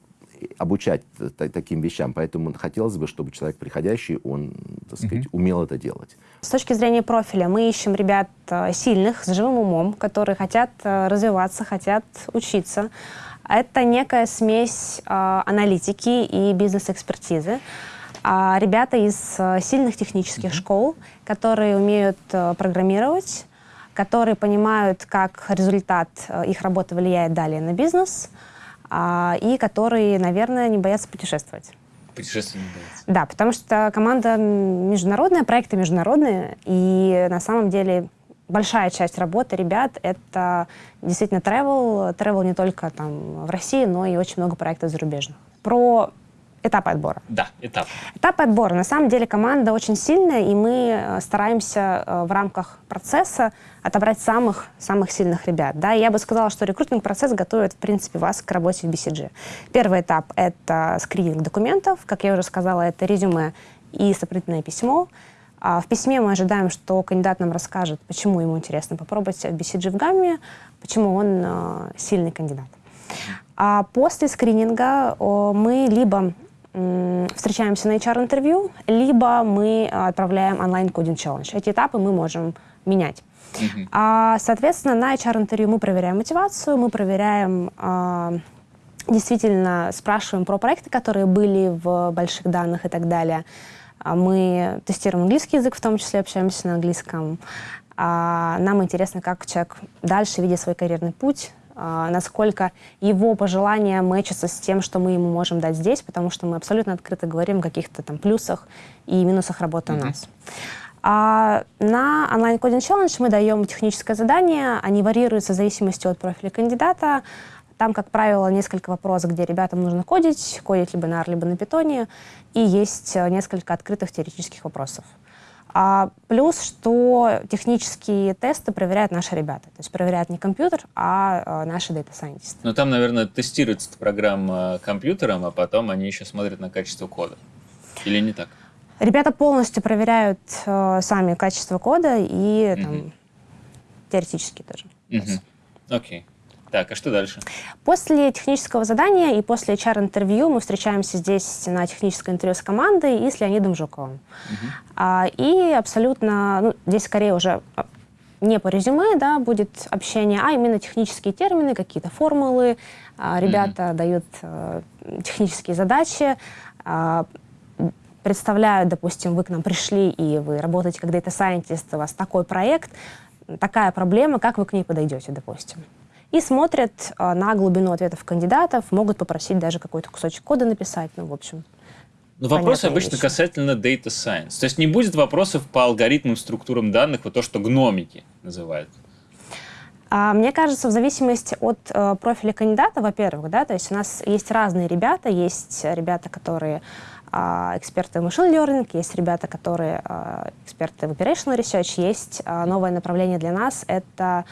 обучать таким вещам. Поэтому хотелось бы, чтобы человек приходящий, он, так сказать, mm-hmm. умел это делать. С точки зрения профиля мы ищем ребят э, сильных, с живым умом, которые хотят э, развиваться, хотят учиться. Это некая смесь э, аналитики и бизнес-экспертизы а ребята из э, сильных технических mm-hmm. школ, которые умеют э, программировать, которые понимают, как результат э, их работы влияет далее на бизнес, а, и которые, наверное, не боятся путешествовать. Путешествовать не боятся. Да, потому что команда международная, проекты международные, и на самом деле большая часть работы ребят — это действительно travel, travel не только там в России, но и очень много проектов зарубежных. Про Этапы отбора. Да, этап. Этапы отбора. На самом деле команда очень сильная, и мы э, стараемся э, в рамках процесса отобрать самых, самых сильных ребят. Да? И я бы сказала, что рекрутинг-процесс готовит, в принципе, вас к работе в BCG. Первый этап — это скрининг документов. Как я уже сказала, это резюме и сопроводительное письмо. А в письме мы ожидаем, что кандидат нам расскажет, почему ему интересно попробовать BCG в гамме, почему он э, сильный кандидат. А после скрининга мы либо встречаемся на HR-интервью, либо мы отправляем онлайн-кодинг-челлендж. Эти этапы мы можем менять. Uh-huh. А, соответственно, на HR-интервью мы проверяем мотивацию, мы проверяем, а, действительно спрашиваем про проекты, которые были в больших данных и так далее. А мы тестируем английский язык, в том числе общаемся на английском. А, нам интересно, как человек дальше видит свой карьерный путь, насколько его пожелания мэчатся с тем, что мы ему можем дать здесь, потому что мы абсолютно открыто говорим о каких-то там плюсах и минусах работы mm-hmm. у нас. А на онлайн кодинг челлендж мы даем техническое задание, они варьируются в зависимости от профиля кандидата. Там, как правило, несколько вопросов, где ребятам нужно кодить, кодить либо на R, либо на питоне, и есть э, несколько открытых теоретических вопросов. А плюс, что технические тесты проверяют наши ребята. То есть проверяют не компьютер, а, а наши дата-сайентисты. Ну, там, наверное, тестируется программа компьютером, а потом они еще смотрят на качество кода. Или не так? Ребята полностью проверяют э, сами качество кода и там, mm-hmm. теоретически тоже. Окей. Mm-hmm. Так, а что дальше? После технического задания и после HR-интервью мы встречаемся здесь на техническое интервью с командой и с Леонидом Жуковым. Угу. А, и абсолютно, ну, здесь скорее уже а, не по резюме, да, будет общение, а именно технические термины, какие-то формулы. А, ребята mm дают а, технические задачи, а, представляют, допустим, вы к нам пришли, и вы работаете как data scientist, у вас такой проект, такая проблема, как вы к ней подойдете, допустим и смотрят а, на глубину ответов кандидатов, могут попросить даже какой-то кусочек кода написать, ну, в общем. Но вопросы обычно вещи. касательно data science. То есть не будет вопросов по алгоритмам, структурам данных, вот то, что гномики называют. А, мне кажется, в зависимости от э, профиля кандидата, во-первых, да, то есть у нас есть разные ребята, есть ребята, которые э, эксперты в machine learning, есть ребята, которые э, эксперты в operational research, есть новое направление для нас, это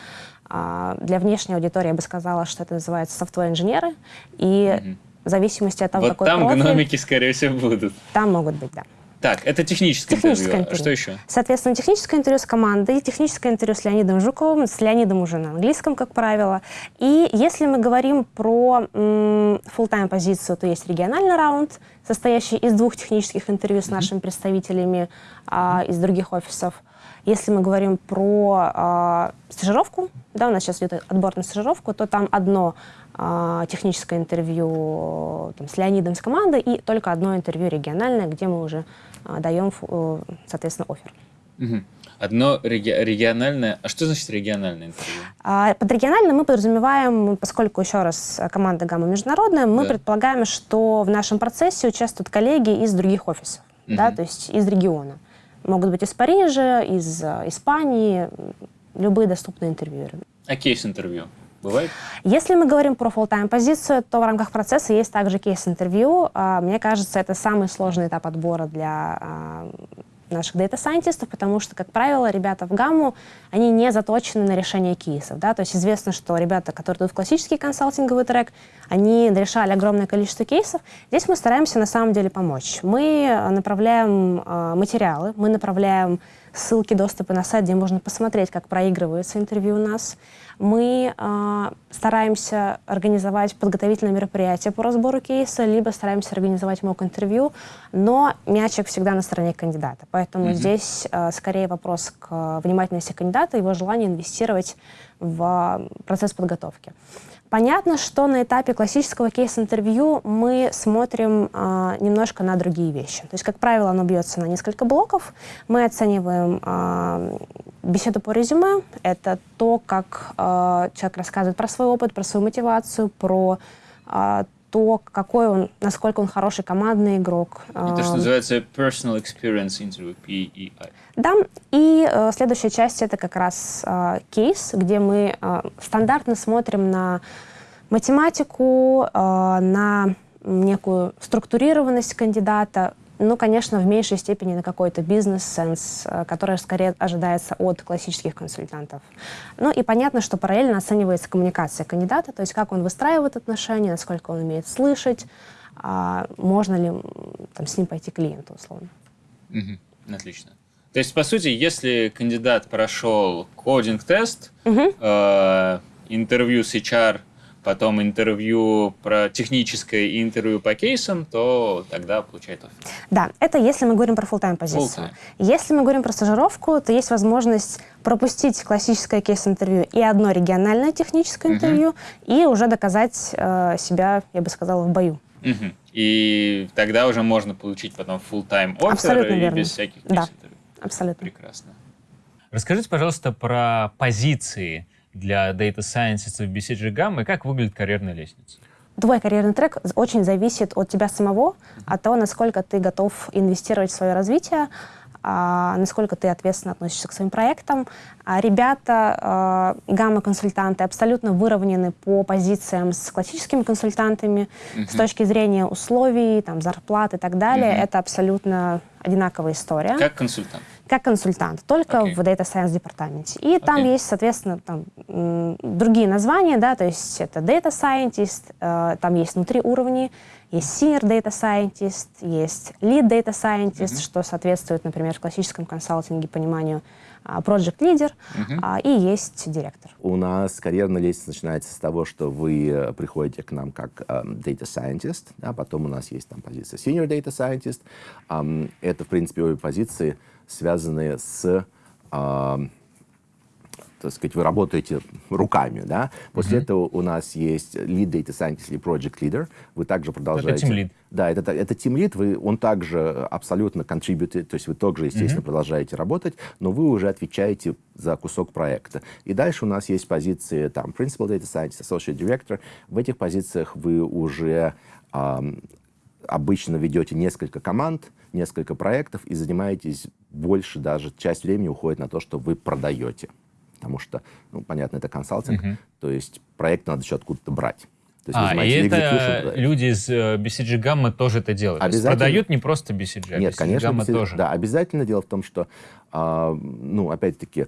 для внешней аудитории я бы сказала, что это называется софтвер-инженеры. И угу. в зависимости от того, вот какой там профиль... гномики, скорее всего, будут. Там могут быть, да. Так, это техническое, техническое интервью. интервью. А что еще? Соответственно, техническое интервью с командой, техническое интервью с Леонидом Жуковым, с Леонидом уже на английском, как правило. И если мы говорим про full-time позицию, то есть региональный раунд, состоящий из двух технических интервью с mm-hmm. нашими представителями а, из других офисов – Если мы говорим про э, стажировку, да, у нас сейчас идет отбор на стажировку, то там одно э, техническое интервью там, с Леонидом с командой и только одно интервью региональное, где мы уже э, даем, э, соответственно, офер. Угу. Одно реги региональное. А что значит региональное интервью? А, под региональным мы подразумеваем, поскольку, еще раз, команда «Гамма» международная, мы да. предполагаем, что в нашем процессе участвуют коллеги из других офисов, угу. да, то есть из региона. Могут быть из Парижа, из э, Испании, любые доступные интервьюеры. А кейс-интервью? Бывает? Если мы говорим про full-time позицию, то в рамках процесса есть также кейс-интервью. А, мне кажется, это самый сложный этап отбора для а, наших дата-сайентистов, потому что, как правило, ребята в гамму, они не заточены на решение кейсов. Да? То есть известно, что ребята, которые идут в классический консалтинговый трек, они решали огромное количество кейсов. Здесь мы стараемся на самом деле помочь. Мы э, направляем э, материалы, мы направляем ссылки доступа на сайт, где можно посмотреть, как проигрывается интервью у нас. Мы э, стараемся организовать подготовительные мероприятия по разбору кейса, либо стараемся организовать мок-интервью, но мячик всегда на стороне кандидата. Поэтому mm-hmm. здесь э, скорее вопрос к внимательности кандидата, его желание инвестировать в процесс подготовки. Понятно, что на этапе классического кейс-интервью мы смотрим э, немножко на другие вещи. То есть, как правило, оно бьется на несколько блоков. Мы оцениваем э, беседу по резюме. Это то, как э, человек рассказывает про свой опыт, про свою мотивацию, про э, то, какой он, насколько он хороший командный игрок. Это что называется personal experience interview, PEI. Да, и э, следующая часть это как раз э, кейс, где мы э, стандартно смотрим на математику, э, на некую структурированность кандидата, ну, конечно, в меньшей степени на какой-то бизнес-сенс, э, который скорее ожидается от классических консультантов. Ну и понятно, что параллельно оценивается коммуникация кандидата, то есть как он выстраивает отношения, насколько он умеет слышать, а можно ли там, с ним пойти клиенту, условно. Угу. Отлично. То есть, по сути, если кандидат прошел кодинг-тест, угу. э, интервью с HR потом интервью про техническое и интервью по кейсам, то тогда получает офер. Да, это если мы говорим про full-time позицию. Full-time. Если мы говорим про стажировку, то есть возможность пропустить классическое кейс-интервью и одно региональное техническое интервью, и уже доказать э, себя, я бы сказала, в бою. Uh-huh. И тогда уже можно получить потом full-time офер Абсолютно и верно. без всяких кейс-интервью. Да, абсолютно. Прекрасно. Расскажите, пожалуйста, про позиции для Data Science в BCG Gamma и как выглядит карьерная лестница? Твой карьерный трек очень зависит от тебя самого, от того, насколько ты готов инвестировать в свое развитие, а, насколько ты ответственно относишься к своим проектам. А ребята, а, гамма-консультанты абсолютно выровнены по позициям с классическими консультантами uh-huh. с точки зрения условий, там, зарплат и так далее. Uh-huh. Это абсолютно одинаковая история. Как консультант? Как консультант, только okay. в Data Science департаменте. И okay. там есть, соответственно, там, другие названия, да, то есть это Data Scientist, э, там есть внутри уровни, есть Senior Data Scientist, есть Lead Data Scientist, mm-hmm. что соответствует, например, в классическом консалтинге пониманию а, Project Leader, uh-huh. и есть директор. У нас карьерная лестница начинается с того, что вы э, приходите к нам как um, Data Scientist, да, потом у нас есть там позиция Senior Data Scientist. Um, это, в принципе, обе позиции связанные с э, так сказать, вы работаете руками, да. После mm-hmm. этого у нас есть lead data scientist или project leader. Вы также продолжаете... Это team lead. Да, это, это team lead. Вы, он также абсолютно contributed, то есть вы также, естественно, mm-hmm. продолжаете работать, но вы уже отвечаете за кусок проекта. И дальше у нас есть позиции там principal data scientist, associate director. В этих позициях вы уже эм, обычно ведете несколько команд, несколько проектов и занимаетесь больше, даже часть времени уходит на то, что вы продаете. Потому что, ну, понятно, это консалтинг, uh-huh. то есть проект надо еще откуда-то брать. То есть а, и это люди из э, BCG Gamma тоже это делают? Обязательно. продают не просто BCG, а Нет, BCG конечно, Gamma BCG, тоже? Да, обязательно. Дело в том, что, э, ну, опять-таки,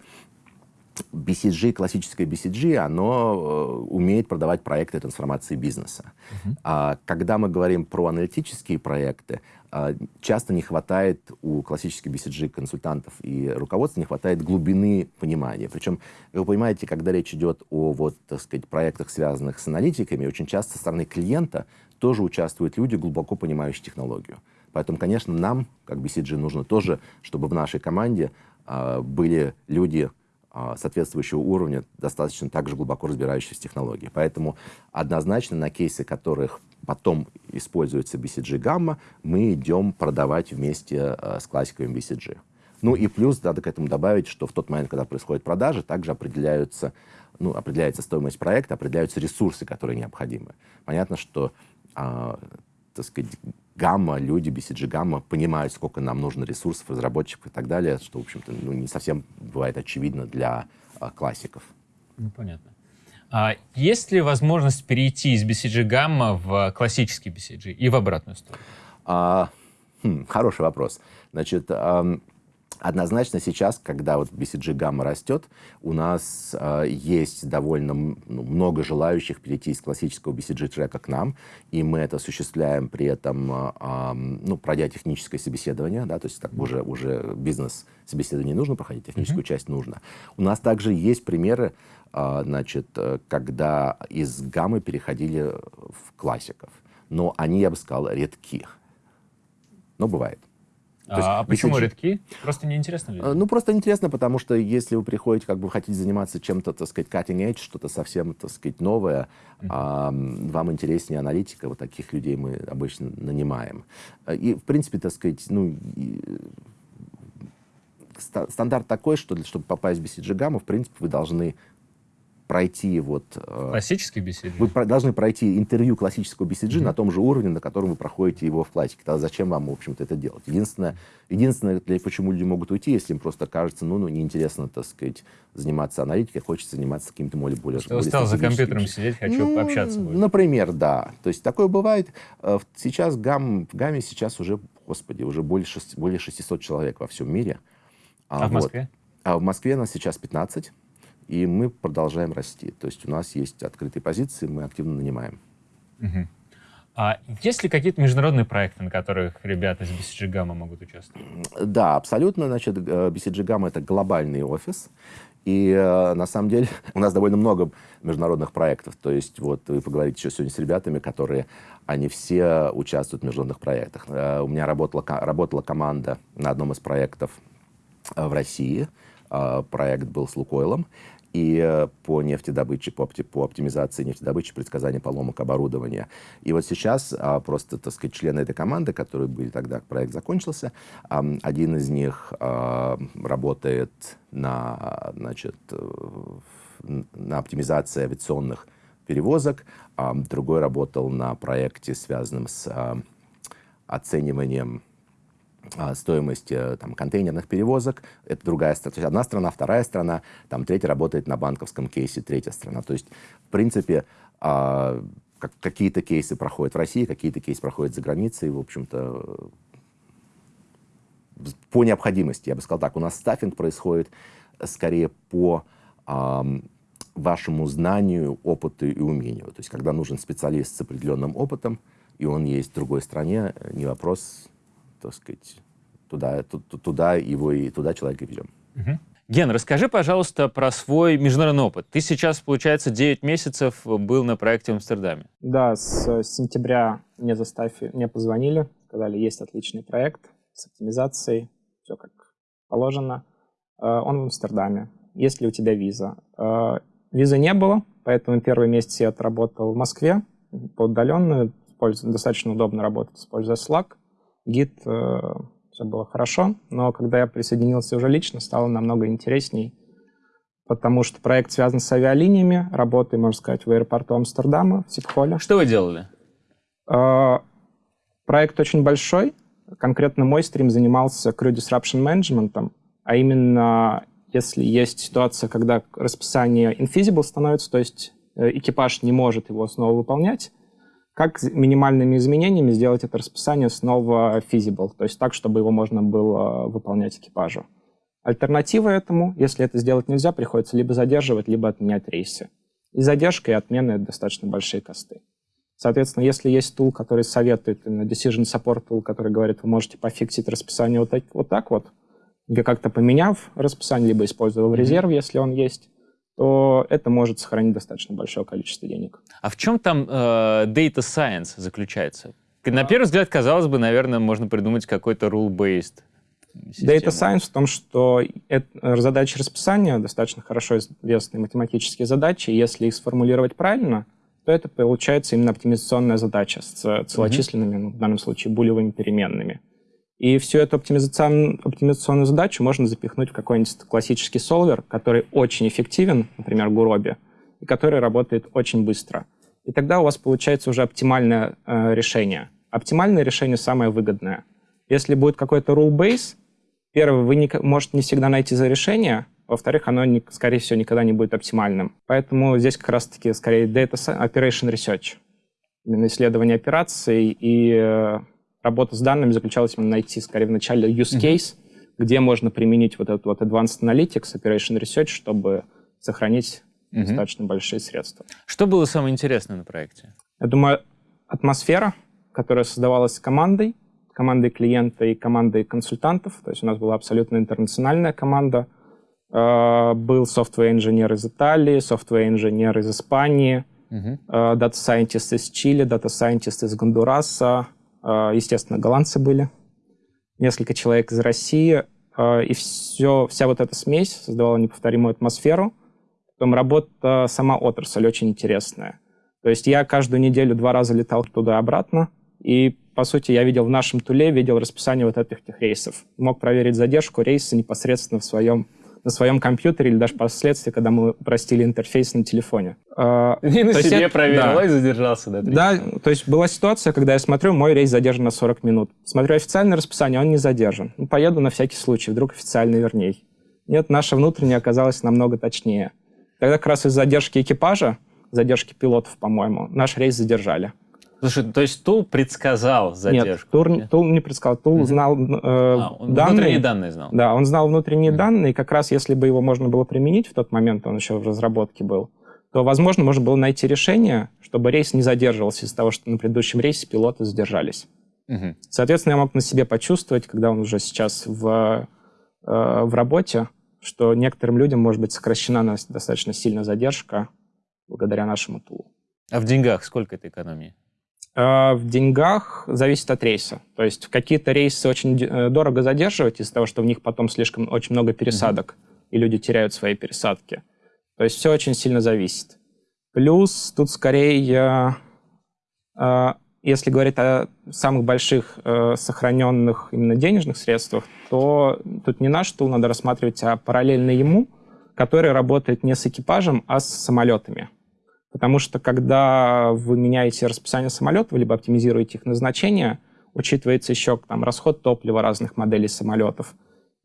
BCG, классическое BCG, оно э, умеет продавать проекты трансформации бизнеса. Uh-huh. А, когда мы говорим про аналитические проекты, а, часто не хватает у классических BCG-консультантов и руководства не хватает глубины понимания. Причем, вы понимаете, когда речь идет о вот, так сказать, проектах, связанных с аналитиками, очень часто со стороны клиента тоже участвуют люди, глубоко понимающие технологию. Поэтому, конечно, нам, как BCG, нужно тоже, чтобы в нашей команде а, были люди соответствующего уровня, достаточно также глубоко разбирающиеся в технологии. Поэтому однозначно на кейсы, которых потом используется BCG гамма, мы идем продавать вместе а, с классиковым BCG. Ну и плюс надо к этому добавить, что в тот момент, когда происходят продажи, также определяются, ну, определяется стоимость проекта, определяются ресурсы, которые необходимы. Понятно, что а, так сказать, гамма, люди BCG гамма понимают, сколько нам нужно ресурсов, разработчиков и так далее, что, в общем-то, ну, не совсем бывает очевидно для а, классиков. Ну, понятно. А есть ли возможность перейти из BCG гамма в классический BCG и в обратную сторону? А, хм, хороший вопрос. Значит, Однозначно сейчас, когда вот BCG гамма растет, у нас э, есть довольно ну, много желающих перейти из классического BCG трека к нам, и мы это осуществляем при этом, э, ну, пройдя техническое собеседование, да, то есть так уже, уже бизнес-собеседование не нужно проходить, техническую mm-hmm. часть нужно. У нас также есть примеры, э, значит, когда из гаммы переходили в классиков, но они, я бы сказал, редки. Но бывает. А почему редки? Просто неинтересно ли? Ну, просто интересно, потому что если вы приходите, как бы хотите заниматься чем-то, так сказать, cutting edge, что-то совсем, так сказать, новое, mm-hmm. а, вам интереснее аналитика, вот таких людей мы обычно нанимаем. И, в принципе, так сказать, ну, и, стандарт такой, что для, чтобы попасть в BCG гамму, в принципе, вы должны пройти вот... Э, Классический BCG? Вы должны пройти интервью классического BCG mm-hmm. на том же уровне, на котором вы проходите его в классике. Тогда зачем вам, в общем-то, это делать? Единственное, единственное для, почему люди могут уйти, если им просто кажется, ну, ну неинтересно, так сказать, заниматься аналитикой, хочется заниматься каким-то более... более Что устал за компьютером сидеть, хочу ну, пообщаться. Будет. Например, да. То есть такое бывает. Э, сейчас гам, в ГАМе сейчас уже, господи, уже более, 6, более 600 человек во всем мире. А, а в Москве? А в Москве нас сейчас 15 и мы продолжаем расти. То есть у нас есть открытые позиции, мы активно нанимаем. Угу. А есть ли какие-то международные проекты, на которых ребята из BCG Gamma могут участвовать? Да, абсолютно. Значит, BCG Gamma — это глобальный офис. И э, на самом деле у нас довольно много международных проектов. То есть вот вы поговорите еще сегодня с ребятами, которые, они все участвуют в международных проектах. Э, у меня работала, работала команда на одном из проектов э, в России. Проект был с Лукойлом и э, по нефтедобыче, по, опти, по оптимизации нефтедобычи, предсказания поломок оборудования. И вот сейчас а, просто, так сказать, члены этой команды, которые были тогда, проект закончился, а, один из них а, работает на, значит, на оптимизации авиационных перевозок, а, другой работал на проекте, связанном с а, оцениванием стоимость э, там, контейнерных перевозок. Это другая страна. То есть одна страна, вторая страна, там третья работает на банковском кейсе, третья страна. То есть, в принципе, а, какие-то кейсы проходят в России, какие-то кейсы проходят за границей. В общем-то, по необходимости, я бы сказал так, у нас стаффинг происходит скорее по вашему знанию, опыту и умению. То есть, когда нужен специалист с определенным опытом, и он есть в другой стране, не вопрос, так сказать, туда, туда его и туда человека ведем. Угу. Ген, расскажи, пожалуйста, про свой международный опыт. Ты сейчас, получается, 9 месяцев был на проекте в Амстердаме. Да, с сентября мне заставили, мне позвонили, сказали, есть отличный проект с оптимизацией, все как положено. Э, он в Амстердаме. Есть ли у тебя виза? Э, визы не было, поэтому первый месяц я отработал в Москве по удаленную. Достаточно удобно работать, используя Slack гид, э, все было хорошо, но когда я присоединился уже лично, стало намного интересней, потому что проект связан с авиалиниями, работаю, можно сказать, в аэропорту Амстердама, в Сипхоле. Что вы делали? Э, проект очень большой. Конкретно мой стрим занимался Crew Disruption Management, а именно если есть ситуация, когда расписание infeasible становится, то есть э, экипаж не может его снова выполнять, как минимальными изменениями сделать это расписание снова feasible, то есть так, чтобы его можно было выполнять экипажу. Альтернатива этому, если это сделать нельзя, приходится либо задерживать, либо отменять рейсы. И задержка, и отмена — это достаточно большие косты. Соответственно, если есть тул, который советует, именно Decision Support tool, который говорит, вы можете пофиксить расписание вот так вот, так вот как-то поменяв расписание, либо используя в резерв, если он есть, то это может сохранить достаточно большое количество денег. А в чем там э, data science заключается? На первый взгляд, казалось бы, наверное, можно придумать какой-то rule-based систему? Data Science в том, что это, задачи расписания достаточно хорошо известные математические задачи. Если их сформулировать правильно, то это получается именно оптимизационная задача с целочисленными, ну, в данном случае, булевыми переменными. И всю эту оптимизационную, оптимизационную задачу можно запихнуть в какой-нибудь классический солвер, который очень эффективен, например, Гуроби, и который работает очень быстро. И тогда у вас получается уже оптимальное э, решение. Оптимальное решение самое выгодное. Если будет какой-то rule base, первый, вы не, можете не всегда найти за решение, во-вторых, оно, не, скорее всего, никогда не будет оптимальным. Поэтому здесь как раз-таки скорее data operation research. Именно исследование операций и э, работа с данными заключалась именно найти, скорее, в начале use case, mm-hmm. где можно применить вот этот вот advanced analytics, operation research, чтобы сохранить mm-hmm. достаточно большие средства. Что было самое интересное на проекте? Я думаю, атмосфера, которая создавалась командой, командой клиента и командой консультантов. То есть у нас была абсолютно интернациональная команда — Uh, был software-инженер из Италии, software-инженер из Испании, uh-huh. uh, data-сайентист из Чили, data-сайентист из Гондураса, естественно, голландцы были, несколько человек из России, и все, вся вот эта смесь создавала неповторимую атмосферу. Потом работа, сама отрасль очень интересная. То есть я каждую неделю два раза летал туда-обратно, и, по сути, я видел в нашем туле, видел расписание вот этих рейсов. Мог проверить задержку рейса непосредственно в своем на своем компьютере или даже впоследствии, когда мы упростили интерфейс на телефоне. А, и на себе это, проверил, да. и задержался. Да, да, то есть была ситуация, когда я смотрю, мой рейс задержан на 40 минут. Смотрю официальное расписание, он не задержан. Ну, поеду на всякий случай, вдруг официальный верней. Нет, наша внутренняя оказалась намного точнее. Тогда как раз из задержки экипажа, задержки пилотов, по-моему, наш рейс задержали. Слушай, то есть Тул предсказал задержку? Нет, Тул, Тул не предсказал. Тул угу. знал э, а, он данные. Внутренние данные знал? Да, он знал внутренние угу. данные, и как раз если бы его можно было применить в тот момент, он еще в разработке был, то, возможно, можно было найти решение, чтобы рейс не задерживался из-за того, что на предыдущем рейсе пилоты задержались. Угу. Соответственно, я мог на себе почувствовать, когда он уже сейчас в, э, в работе, что некоторым людям может быть сокращена достаточно сильно задержка благодаря нашему тулу. А в деньгах сколько это экономии? Э, в деньгах зависит от рейса. То есть какие-то рейсы очень э, дорого задерживать из-за того, что в них потом слишком очень много пересадок, mm-hmm. и люди теряют свои пересадки. То есть все очень сильно зависит. Плюс тут скорее, э, если говорить о самых больших сохраненных именно денежных средствах, то тут не наш тул надо рассматривать, а параллельно ему, который работает не с экипажем, а с самолетами. Потому что когда вы меняете расписание самолетов, либо оптимизируете их назначение, учитывается еще там, расход топлива разных моделей самолетов,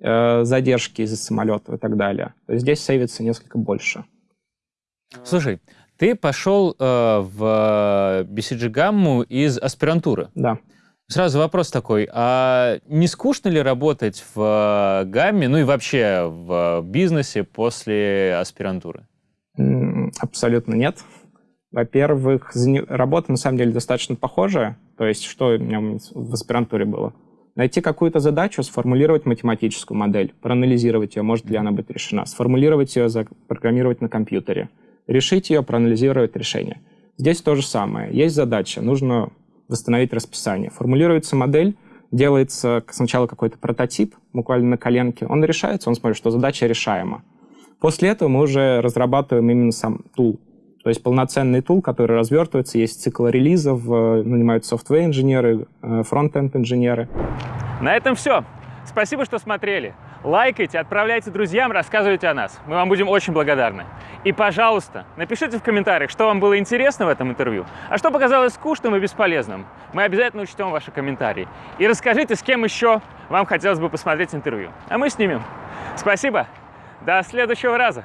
э, задержки из-за самолетов и так далее. То есть здесь сейвится несколько больше. Слушай, ты пошел э, в BCG гамму из аспирантуры. Да. Сразу вопрос такой, а не скучно ли работать в гамме, ну и вообще в бизнесе после аспирантуры? Абсолютно нет. Во-первых, работа на самом деле достаточно похожая. То есть, что у меня в аспирантуре было? Найти какую-то задачу, сформулировать математическую модель, проанализировать ее, может ли она быть решена, сформулировать ее, запрограммировать на компьютере, решить ее, проанализировать решение. Здесь то же самое. Есть задача, нужно восстановить расписание. Формулируется модель, делается сначала какой-то прототип, буквально на коленке, он решается, он смотрит, что задача решаема. После этого мы уже разрабатываем именно сам тул. То есть полноценный тул, который развертывается, есть цикл релизов, э, нанимают софтвер-инженеры, э, фронт-энд-инженеры. На этом все. Спасибо, что смотрели. Лайкайте, отправляйте друзьям, рассказывайте о нас. Мы вам будем очень благодарны. И, пожалуйста, напишите в комментариях, что вам было интересно в этом интервью, а что показалось скучным и бесполезным. Мы обязательно учтем ваши комментарии. И расскажите, с кем еще вам хотелось бы посмотреть интервью. А мы снимем. Спасибо. До следующего раза!